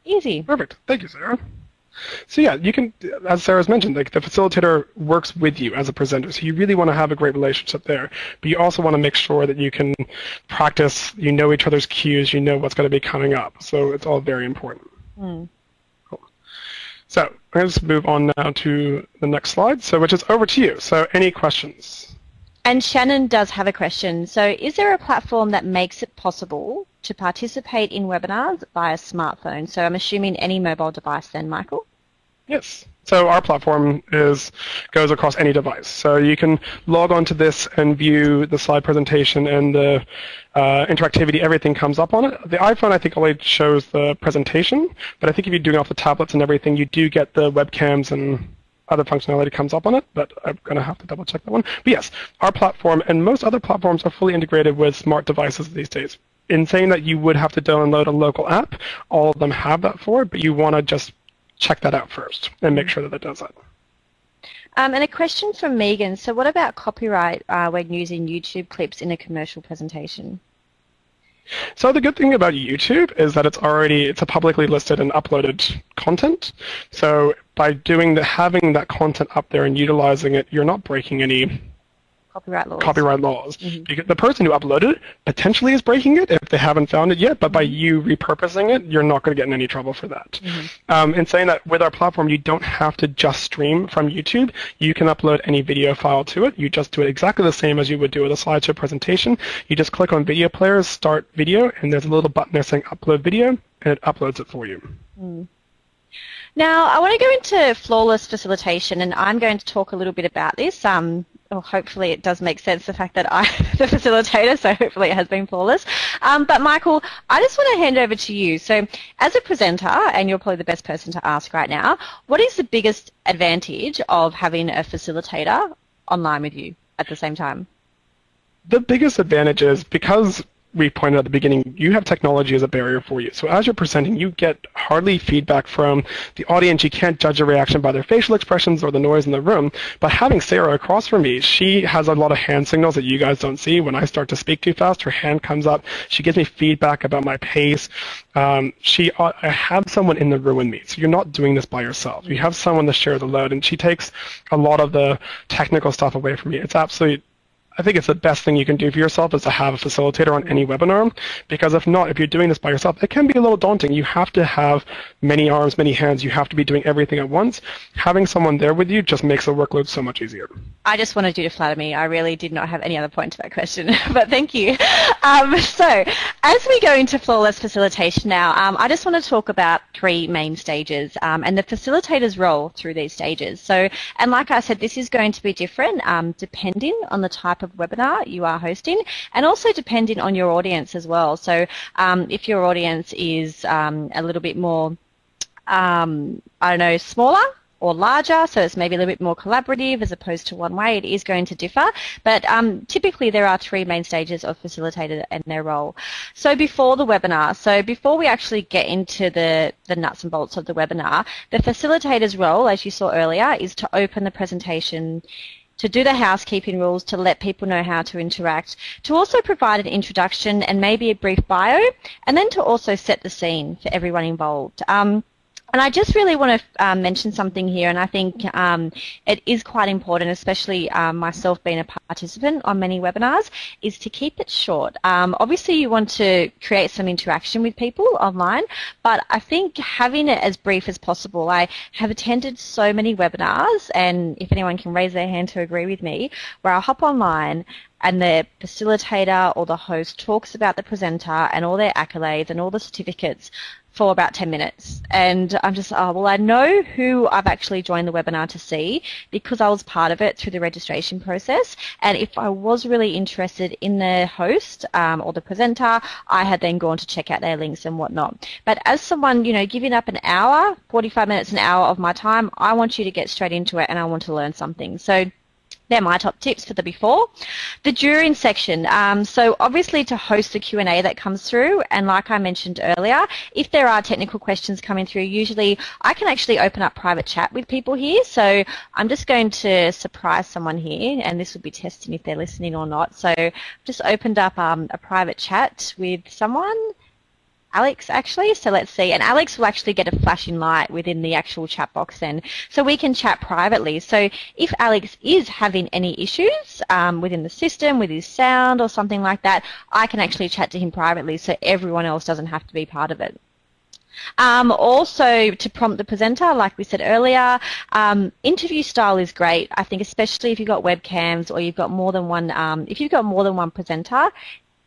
Easy. Perfect. Thank you, Sarah. So yeah, you can, as Sarah's mentioned, like the facilitator works with you as a presenter, so you really want to have a great relationship there. But you also want to make sure that you can practice, you know each other's cues, you know what's going to be coming up. So it's all very important. Mm. Cool. So let's move on now to the next slide, so which is over to you. So any questions? And Shannon does have a question. So is there a platform that makes it possible to participate in webinars via smartphone? So I'm assuming any mobile device then, Michael? Yes. So our platform is goes across any device. So you can log onto this and view the slide presentation and the uh, interactivity. Everything comes up on it. The iPhone, I think, only shows the presentation, but I think if you're doing off the tablets and everything, you do get the webcams and other functionality comes up on it, but I'm going to have to double check that one. But yes, our platform and most other platforms are fully integrated with smart devices these days. In saying that you would have to download a local app, all of them have that for it, but you want to just check that out first and make sure that it does that. Um, and a question from Megan. So what about copyright uh, when using YouTube clips in a commercial presentation? So the good thing about YouTube is that it's already it's a publicly listed and uploaded content. So by doing the having that content up there and utilizing it, you're not breaking any copyright laws. Copyright laws. Mm-hmm. Because the person who uploaded it potentially is breaking it if they haven't found it yet, but by mm-hmm. you repurposing it, you're not going to get in any trouble for that. Mm-hmm. Um, and saying that with our platform, you don't have to just stream from YouTube. You can upload any video file to it. You just do it exactly the same as you would do with a slideshow presentation. You just click on video players, start video, and there's a little button there saying upload video, and it uploads it for you. Mm. Now, I want to go into flawless facilitation, and I'm going to talk a little bit about this. Um, well, hopefully it does make sense the fact that I'm the facilitator, so hopefully it has been flawless. Um, but Michael, I just want to hand over to you. So as a presenter, and you're probably the best person to ask right now, what is the biggest advantage of having a facilitator online with you at the same time? The biggest advantage is because we pointed at the beginning, you have technology as a barrier for you. So as you're presenting, you get hardly feedback from the audience. You can't judge a reaction by their facial expressions or the noise in the room. But having Sarah across from me, she has a lot of hand signals that you guys don't see. When I start to speak too fast, her hand comes up. She gives me feedback about my pace. Um, she, uh, I have someone in the room with me. So you're not doing this by yourself. You have someone to share the load, and she takes a lot of the technical stuff away from me. It's absolutely I think it's the best thing you can do for yourself is to have a facilitator on any webinar because if not, if you're doing this by yourself, it can be a little daunting. You have to have many arms, many hands. You have to be doing everything at once. Having someone there with you just makes the workload so much easier. I just wanted you to flatter me. I really did not have any other point to that question, but thank you. Um, so as we go into flawless facilitation now, um, I just want to talk about three main stages um, and the facilitator's role through these stages. So, and like I said, this is going to be different um, depending on the type of webinar you are hosting and also depending on your audience as well. So um, if your audience is um, a little bit more, um, I don't know, smaller, or larger, so it's maybe a little bit more collaborative as opposed to one way. It is going to differ, but um, typically there are three main stages of facilitator and their role. So before the webinar, so before we actually get into the, the nuts and bolts of the webinar, the facilitator's role, as you saw earlier, is to open the presentation to do the housekeeping rules, to let people know how to interact, to also provide an introduction and maybe a brief bio, and then to also set the scene for everyone involved. Um, and I just really want to um, mention something here, and I think um, it is quite important, especially um, myself being a participant on many webinars, is to keep it short. Um, obviously, you want to create some interaction with people online, but I think having it as brief as possible. I have attended so many webinars, and if anyone can raise their hand to agree with me, where I'll hop online and the facilitator or the host talks about the presenter and all their accolades and all the certificates for about 10 minutes. And I'm just, oh, well, I know who I've actually joined the webinar to see because I was part of it through the registration process. And if I was really interested in the host um, or the presenter, I had then gone to check out their links and whatnot. But as someone, you know, giving up an hour, 45 minutes, an hour of my time, I want you to get straight into it and I want to learn something. So they're my top tips for the before. The during section. Um, so obviously to host the Q&A that comes through, and like I mentioned earlier, if there are technical questions coming through, usually I can actually open up private chat with people here. So I'm just going to surprise someone here, and this will be testing if they're listening or not. So I've just opened up um, a private chat with someone. Alex actually. So let's see. And Alex will actually get a flashing light within the actual chat box then. So we can chat privately. So if Alex is having any issues um, within the system, with his sound or something like that, I can actually chat to him privately so everyone else doesn't have to be part of it. Um, also, to prompt the presenter, like we said earlier, um, interview style is great. I think, especially if you've got webcams or you've got more than one. Um, if you've got more than one presenter,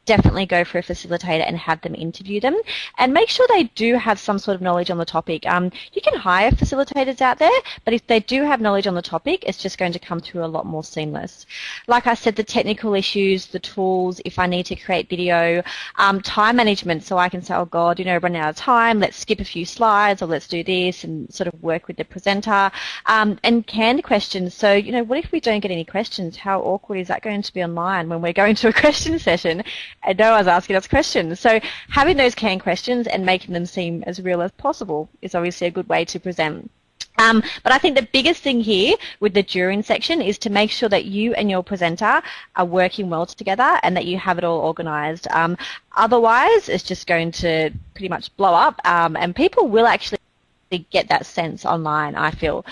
definitely go for a facilitator and have them interview them and make sure they do have some sort of knowledge on the topic. Um, you can hire facilitators out there, but if they do have knowledge on the topic, it's just going to come through a lot more seamless. Like I said, the technical issues, the tools, if I need to create video, um, time management, so I can say, oh God, you know, running out of time, let's skip a few slides or let's do this and sort of work with the presenter. Um, and canned questions, so, you know, what if we don't get any questions? How awkward is that going to be online when we're going to a question session and no one's asking us questions. So having those canned questions and making them seem as real as possible is obviously a good way to present. Um, but I think the biggest thing here with the during section is to make sure that you and your presenter are working well together and that you have it all organised. Um, otherwise, it's just going to pretty much blow up um, and people will actually get that sense online, I feel.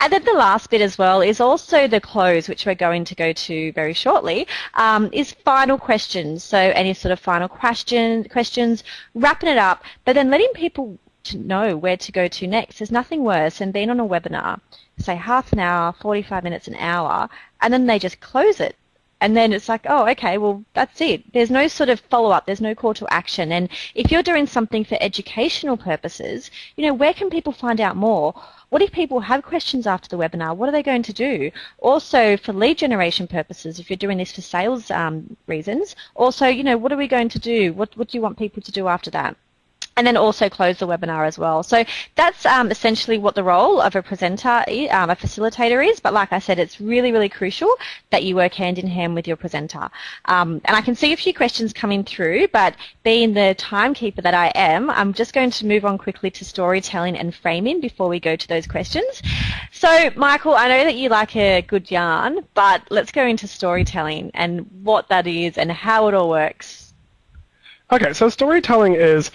And then the last bit as well is also the close, which we're going to go to very shortly, um, is final questions. So any sort of final question, questions, wrapping it up, but then letting people know where to go to next. There's nothing worse than being on a webinar, say half an hour, 45 minutes, an hour, and then they just close it. And then it's like, oh, okay, well, that's it. There's no sort of follow-up. There's no call to action. And if you're doing something for educational purposes, you know, where can people find out more? What if people have questions after the webinar? What are they going to do? Also, for lead generation purposes, if you're doing this for sales um, reasons, also, you know, what are we going to do? What, what do you want people to do after that? And then also close the webinar as well. So that's um, essentially what the role of a presenter, um, a facilitator is. But like I said, it's really, really crucial that you work hand in hand with your presenter. Um, and I can see a few questions coming through, but being the timekeeper that I am, I'm just going to move on quickly to storytelling and framing before we go to those questions. So Michael, I know that you like a good yarn, but let's go into storytelling and what that is and how it all works. Okay, so storytelling is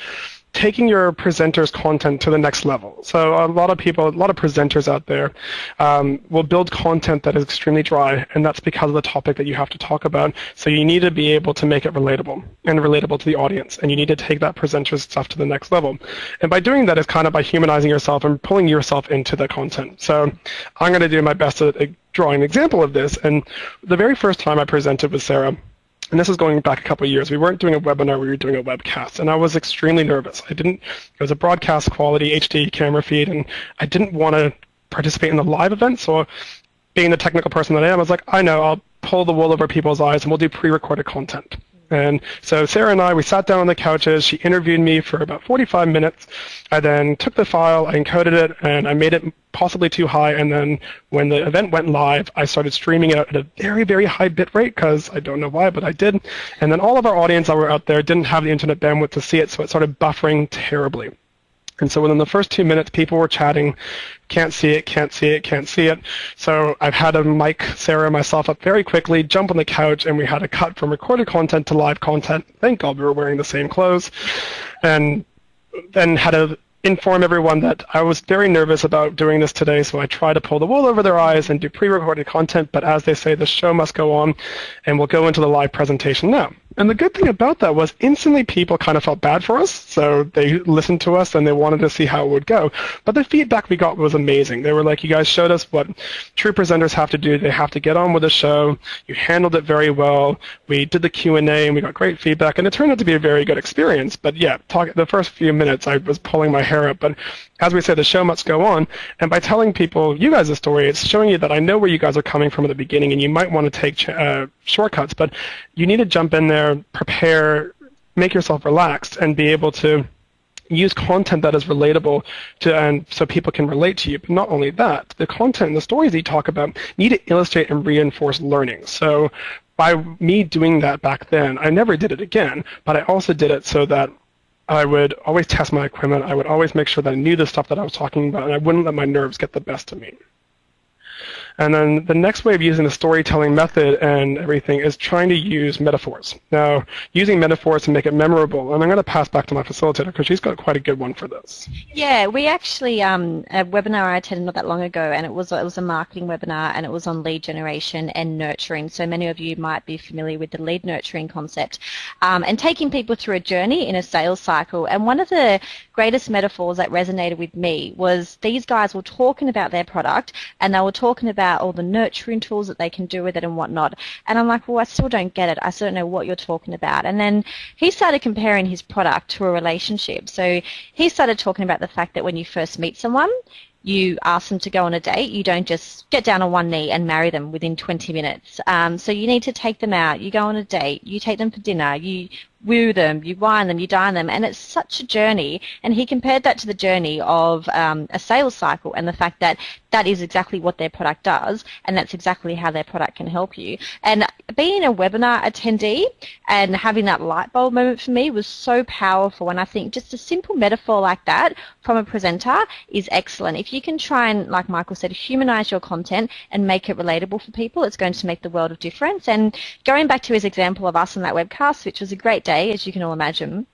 taking your presenter's content to the next level. So a lot of people, a lot of presenters out there um, will build content that is extremely dry, and that's because of the topic that you have to talk about. So you need to be able to make it relatable and relatable to the audience, and you need to take that presenter's stuff to the next level. And by doing that is kind of by humanizing yourself and pulling yourself into the content. So I'm going to do my best to draw an example of this. And the very first time I presented with Sarah, and this is going back a couple of years. We weren't doing a webinar, we were doing a webcast, and I was extremely nervous. I didn't, it was a broadcast quality HD camera feed, and I didn't want to participate in the live event, so being the technical person that I am, I was like, I know, I'll pull the wool over people's eyes and we'll do pre-recorded content. And so Sarah and I, we sat down on the couches. She interviewed me for about 45 minutes. I then took the file, I encoded it, and I made it possibly too high. And then when the event went live, I started streaming it at a very, very high bit rate because I don't know why, but I did. And then all of our audience that were out there didn't have the internet bandwidth to see it, so it started buffering terribly. And so within the first two minutes, people were chatting, can't see it, can't see it, can't see it. So I've had to mic Sarah and myself up very quickly, jump on the couch, and we had a cut from recorded content to live content. Thank God we were wearing the same clothes. And then had to inform everyone that I was very nervous about doing this today, so I tried to pull the wool over their eyes and do pre-recorded content, but as they say, the show must go on, and we'll go into the live presentation now. And the good thing about that was instantly people kind of felt bad for us, so they listened to us and they wanted to see how it would go. But the feedback we got was amazing. They were like, you guys showed us what true presenters have to do. They have to get on with the show. You handled it very well. We did the Q&A and we got great feedback, and it turned out to be a very good experience. But yeah, talk, the first few minutes I was pulling my hair up, but as we say, the show must go on. And by telling people you guys a story, it's showing you that I know where you guys are coming from at the beginning, and you might want to take uh, shortcuts, but you need to jump in there, prepare, make yourself relaxed, and be able to use content that is relatable to and so people can relate to you. But not only that, the content and the stories that you talk about need to illustrate and reinforce learning. So by me doing that back then, I never did it again, but I also did it so that I would always test my equipment. I would always make sure that I knew the stuff that I was talking about, and I wouldn't let my nerves get the best of me. And then the next way of using the storytelling method and everything is trying to use metaphors. Now, using metaphors to make it memorable, and I'm going to pass back to my facilitator because she's got quite a good one for this. Yeah, we actually, um, a webinar I attended not that long ago, and it was, it was a marketing webinar, and it was on lead generation and nurturing. So many of you might be familiar with the lead nurturing concept um, and taking people through a journey in a sales cycle. And one of the greatest metaphors that resonated with me was these guys were talking about their product and they were talking about all the nurturing tools that they can do with it and whatnot. And I'm like, well, I still don't get it. I still don't know what you're talking about. And then he started comparing his product to a relationship. So he started talking about the fact that when you first meet someone, you ask them to go on a date. You don't just get down on one knee and marry them within 20 minutes. Um, so you need to take them out. You go on a date. You take them for dinner. You woo them, you wine them, you dine them, and it's such a journey. And he compared that to the journey of um, a sales cycle and the fact that that is exactly what their product does, and that's exactly how their product can help you. And being a webinar attendee and having that light bulb moment for me was so powerful. And I think just a simple metaphor like that from a presenter is excellent. If you can try and, like Michael said, humanize your content and make it relatable for people, it's going to make the world of difference. And going back to his example of us on that webcast, which was a great day day, as you can all imagine.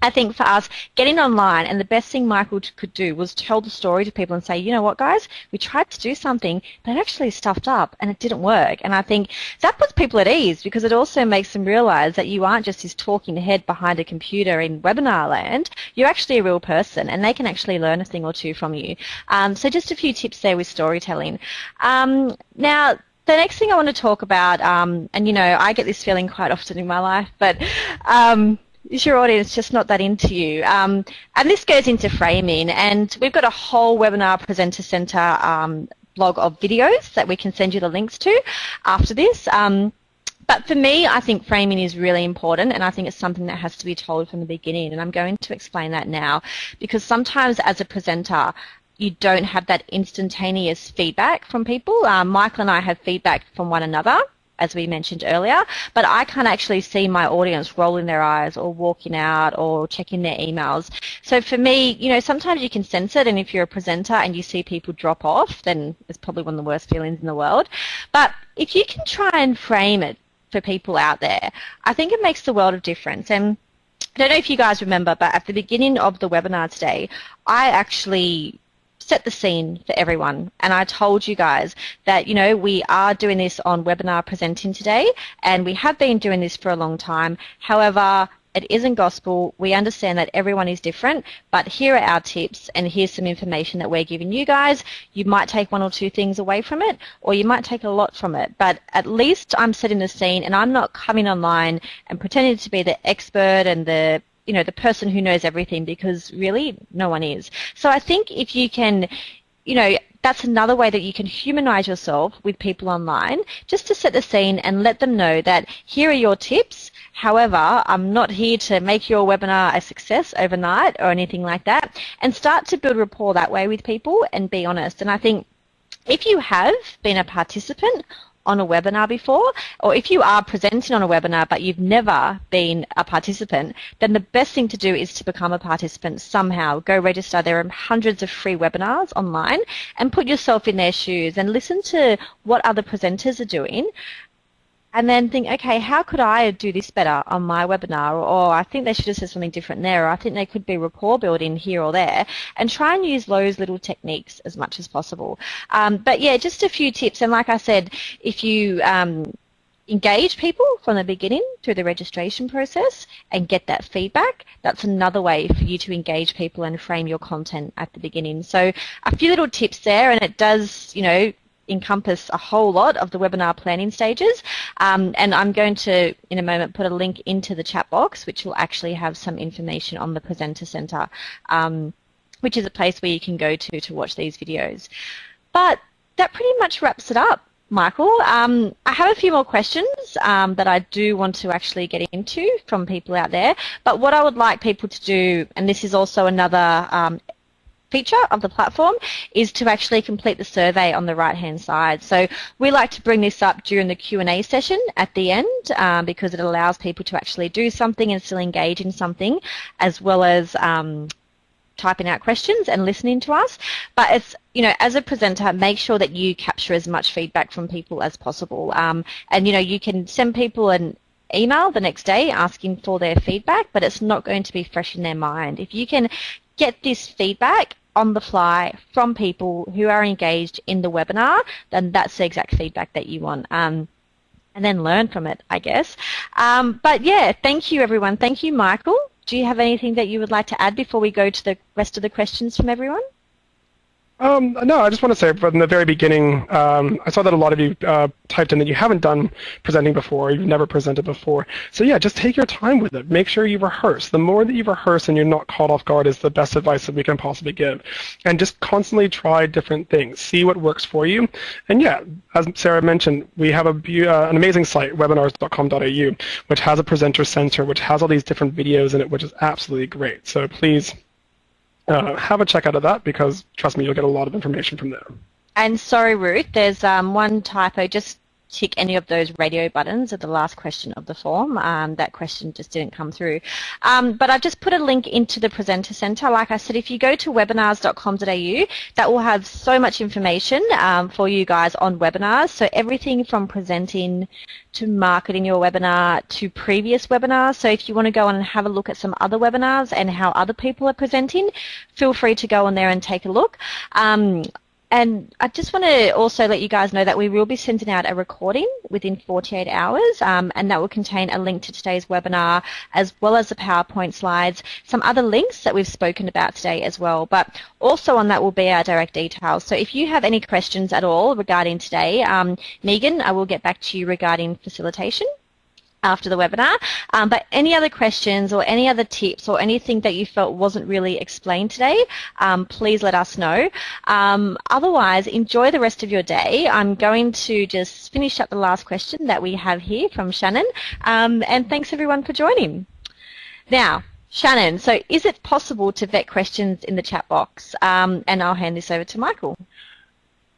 I think for us, getting online, and the best thing Michael could do was tell the story to people and say, you know what, guys, we tried to do something, but it actually stuffed up and it didn't work. And I think that puts people at ease because it also makes them realize that you aren't just this talking head behind a computer in webinar land. You're actually a real person and they can actually learn a thing or two from you. Um, so just a few tips there with storytelling. Um, now, the next thing I want to talk about, um, and you know, I get this feeling quite often in my life, but um, is your audience just not that into you? Um, and this goes into framing, and we've got a whole webinar presenter center um, blog of videos that we can send you the links to after this. Um, but for me, I think framing is really important, and I think it's something that has to be told from the beginning. And I'm going to explain that now, because sometimes as a presenter, you don't have that instantaneous feedback from people. Um, Michael and I have feedback from one another, as we mentioned earlier, but I can't actually see my audience rolling their eyes or walking out or checking their emails. So for me, you know, sometimes you can sense it, and if you're a presenter and you see people drop off, then it's probably one of the worst feelings in the world. But if you can try and frame it for people out there, I think it makes the world of difference. And I don't know if you guys remember, but at the beginning of the webinar today, I actually set the scene for everyone. And I told you guys that, you know, we are doing this on webinar presenting today, and we have been doing this for a long time. However, it isn't gospel. We understand that everyone is different, but here are our tips and here's some information that we're giving you guys. You might take one or two things away from it or you might take a lot from it, but at least I'm setting the scene and I'm not coming online and pretending to be the expert and the you know, the person who knows everything because really no one is. So I think if you can, you know, that's another way that you can humanize yourself with people online just to set the scene and let them know that here are your tips. However, I'm not here to make your webinar a success overnight or anything like that and start to build rapport that way with people and be honest. And I think if you have been a participant on a webinar before, or if you are presenting on a webinar but you've never been a participant, then the best thing to do is to become a participant somehow. Go register. There are hundreds of free webinars online and put yourself in their shoes and listen to what other presenters are doing and then think, okay, how could I do this better on my webinar? Or I think they should have said something different there. Or I think there could be rapport building here or there. And try and use those little techniques as much as possible. Um, but yeah, just a few tips. And like I said, if you um, engage people from the beginning through the registration process and get that feedback, that's another way for you to engage people and frame your content at the beginning. So a few little tips there, and it does, you know, encompass a whole lot of the webinar planning stages. Um, and I'm going to, in a moment, put a link into the chat box, which will actually have some information on the Presenter Centre, um, which is a place where you can go to to watch these videos. But that pretty much wraps it up. Michael, um, I have a few more questions um, that I do want to actually get into from people out there. But what I would like people to do, and this is also another um, feature of the platform is to actually complete the survey on the right hand side. So we like to bring this up during the Q&A session at the end um, because it allows people to actually do something and still engage in something as well as um, typing out questions and listening to us. But it's, you know, as a presenter, make sure that you capture as much feedback from people as possible. Um, and, you know, you can send people an email the next day asking for their feedback, but it's not going to be fresh in their mind. If you can get this feedback on the fly from people who are engaged in the webinar, then that's the exact feedback that you want. Um, and then learn from it, I guess. Um, but yeah, thank you everyone. Thank you, Michael. Do you have anything that you would like to add before we go to the rest of the questions from everyone? Um, no, I just want to say from the very beginning, um, I saw that a lot of you uh, typed in that you haven't done presenting before, you've never presented before. So yeah, just take your time with it. Make sure you rehearse. The more that you rehearse and you're not caught off guard is the best advice that we can possibly give. And just constantly try different things. See what works for you. And yeah, as Sarah mentioned, we have a, uh, an amazing site, webinars.com.au, which has a presenter center, which has all these different videos in it, which is absolutely great. So please uh, have a check out of that because trust me, you'll get a lot of information from there. And sorry, Ruth, there's um, one typo. Just tick any of those radio buttons at the last question of the form. Um, that question just didn't come through. Um, but I've just put a link into the Presenter Centre. Like I said, if you go to webinars.com.au, that will have so much information um, for you guys on webinars. So everything from presenting to marketing your webinar to previous webinars. So if you want to go on and have a look at some other webinars and how other people are presenting, feel free to go on there and take a look. And I just want to also let you guys know that we will be sending out a recording within 48 hours, um, and that will contain a link to today's webinar, as well as the PowerPoint slides, some other links that we've spoken about today as well. But also on that will be our direct details. So if you have any questions at all regarding today, um, Megan, I will get back to you regarding facilitation after the webinar. Um, but any other questions or any other tips or anything that you felt wasn't really explained today, um, please let us know. Um, otherwise, enjoy the rest of your day. I'm going to just finish up the last question that we have here from Shannon. Um, and thanks everyone for joining. Now, Shannon, so is it possible to vet questions in the chat box? Um, and I'll hand this over to Michael.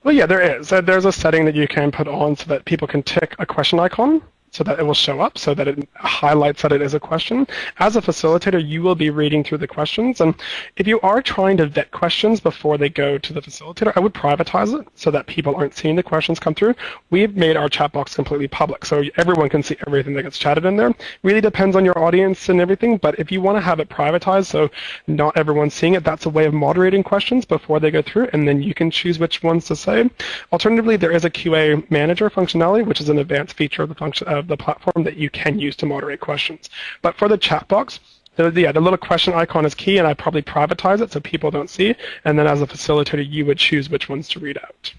Well, yeah, there is. So there's a setting that you can put on so that people can tick a question icon so that it will show up, so that it highlights that it is a question. As a facilitator, you will be reading through the questions, and if you are trying to vet questions before they go to the facilitator, I would privatize it so that people aren't seeing the questions come through. We've made our chat box completely public, so everyone can see everything that gets chatted in there. Really depends on your audience and everything, but if you want to have it privatized so not everyone's seeing it, that's a way of moderating questions before they go through, and then you can choose which ones to say. Alternatively, there is a QA manager functionality, which is an advanced feature of the function uh, of the platform that you can use to moderate questions. But for the chat box, the, yeah, the little question icon is key, and I probably privatize it so people don't see. And then as a facilitator, you would choose which ones to read out.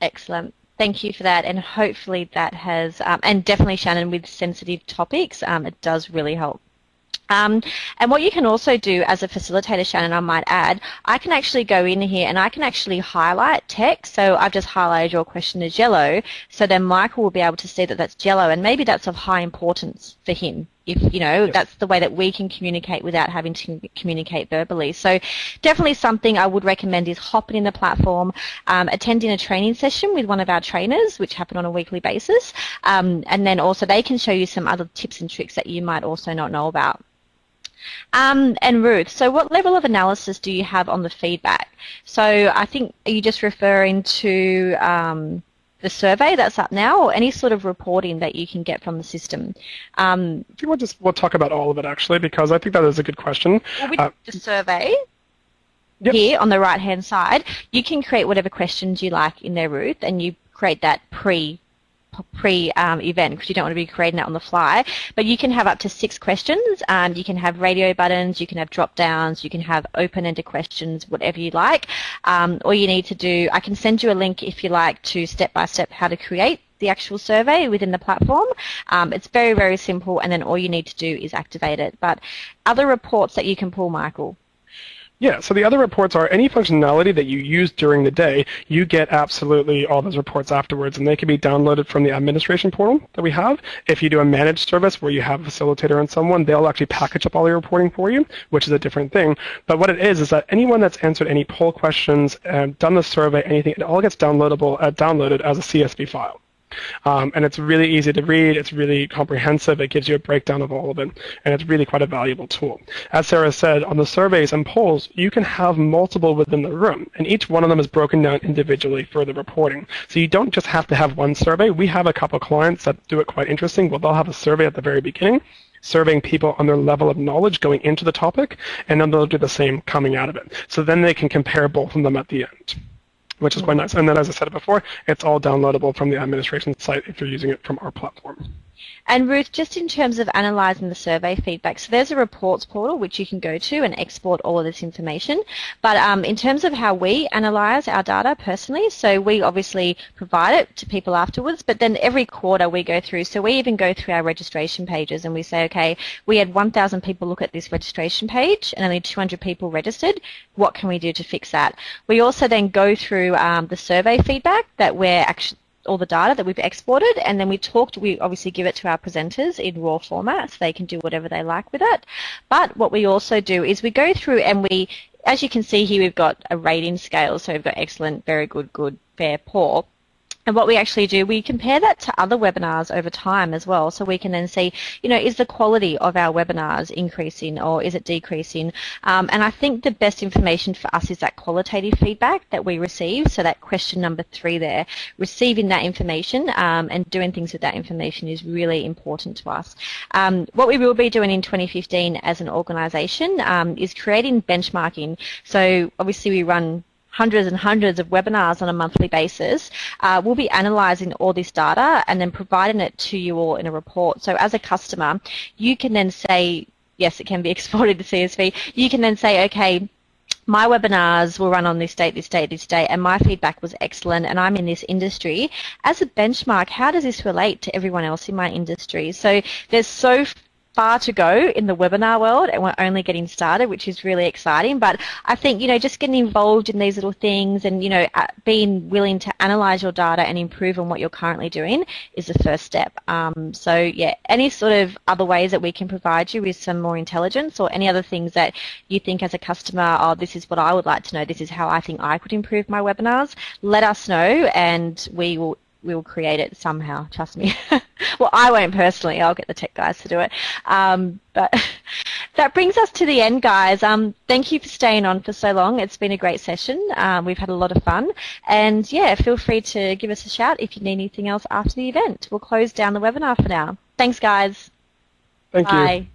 Excellent. Thank you for that, and hopefully that has, um, and definitely Shannon with sensitive topics, um, it does really help um, and what you can also do as a facilitator, Shannon, I might add, I can actually go in here and I can actually highlight text. So I've just highlighted your question as yellow. So then Michael will be able to see that that's yellow and maybe that's of high importance for him. If, you know, that's the way that we can communicate without having to communicate verbally. So definitely something I would recommend is hopping in the platform, um, attending a training session with one of our trainers, which happen on a weekly basis. Um, and then also they can show you some other tips and tricks that you might also not know about. Um, and Ruth, so what level of analysis do you have on the feedback? So I think are you just referring to um, the survey that's up now, or any sort of reporting that you can get from the system? Um, I think we'll just we'll talk about all of it actually, because I think that is a good question. Well, with uh, the survey. Yep. Here on the right hand side, you can create whatever questions you like in there, Ruth, and you create that pre pre-event um, because you don't want to be creating it on the fly. But you can have up to six questions. Um, you can have radio buttons, you can have drop downs, you can have open-ended questions, whatever you like. Um, all you need to do, I can send you a link if you like to step-by-step how to create the actual survey within the platform. Um, it's very, very simple and then all you need to do is activate it. But other reports that you can pull, Michael? Yeah, so the other reports are any functionality that you use during the day, you get absolutely all those reports afterwards, and they can be downloaded from the administration portal that we have. If you do a managed service where you have a facilitator and someone, they'll actually package up all your reporting for you, which is a different thing. But what it is is that anyone that's answered any poll questions, and done the survey, anything, it all gets downloadable, uh, downloaded as a CSV file. Um, and it's really easy to read. It's really comprehensive. It gives you a breakdown of all of it, and it's really quite a valuable tool. As Sarah said, on the surveys and polls, you can have multiple within the room, and each one of them is broken down individually for the reporting. So you don't just have to have one survey. We have a couple clients that do it quite interesting. Well, they'll have a survey at the very beginning, surveying people on their level of knowledge going into the topic, and then they'll do the same coming out of it. So then they can compare both of them at the end which is quite nice. And then, as I said before, it's all downloadable from the administration site if you're using it from our platform. And Ruth, just in terms of analysing the survey feedback, so there's a reports portal which you can go to and export all of this information. But um, in terms of how we analyse our data personally, so we obviously provide it to people afterwards, but then every quarter we go through, so we even go through our registration pages and we say, okay, we had 1,000 people look at this registration page and only 200 people registered. What can we do to fix that? We also then go through um, the survey feedback that we're actually all the data that we've exported and then we talked, we obviously give it to our presenters in raw format so they can do whatever they like with it. But what we also do is we go through and we, as you can see here, we've got a rating scale. So we've got excellent, very good, good, fair, poor. And what we actually do, we compare that to other webinars over time as well. So we can then see, you know, is the quality of our webinars increasing or is it decreasing? Um, and I think the best information for us is that qualitative feedback that we receive. So that question number three there, receiving that information um, and doing things with that information is really important to us. Um, what we will be doing in 2015 as an organisation um, is creating benchmarking. So obviously we run hundreds and hundreds of webinars on a monthly basis, uh, we'll be analysing all this data and then providing it to you all in a report. So as a customer, you can then say, yes, it can be exported to CSV. You can then say, okay, my webinars will run on this date, this date, this date, and my feedback was excellent, and I'm in this industry. As a benchmark, how does this relate to everyone else in my industry? So there's so far to go in the webinar world and we're only getting started, which is really exciting. But I think, you know, just getting involved in these little things and, you know, being willing to analyze your data and improve on what you're currently doing is the first step. Um, so, yeah, any sort of other ways that we can provide you with some more intelligence or any other things that you think as a customer, oh, this is what I would like to know, this is how I think I could improve my webinars, let us know and we will we'll create it somehow. Trust me. well, I won't personally. I'll get the tech guys to do it. Um, but that brings us to the end, guys. Um, thank you for staying on for so long. It's been a great session. Um, we've had a lot of fun. And yeah, feel free to give us a shout if you need anything else after the event. We'll close down the webinar for now. Thanks, guys. Thank Bye. you.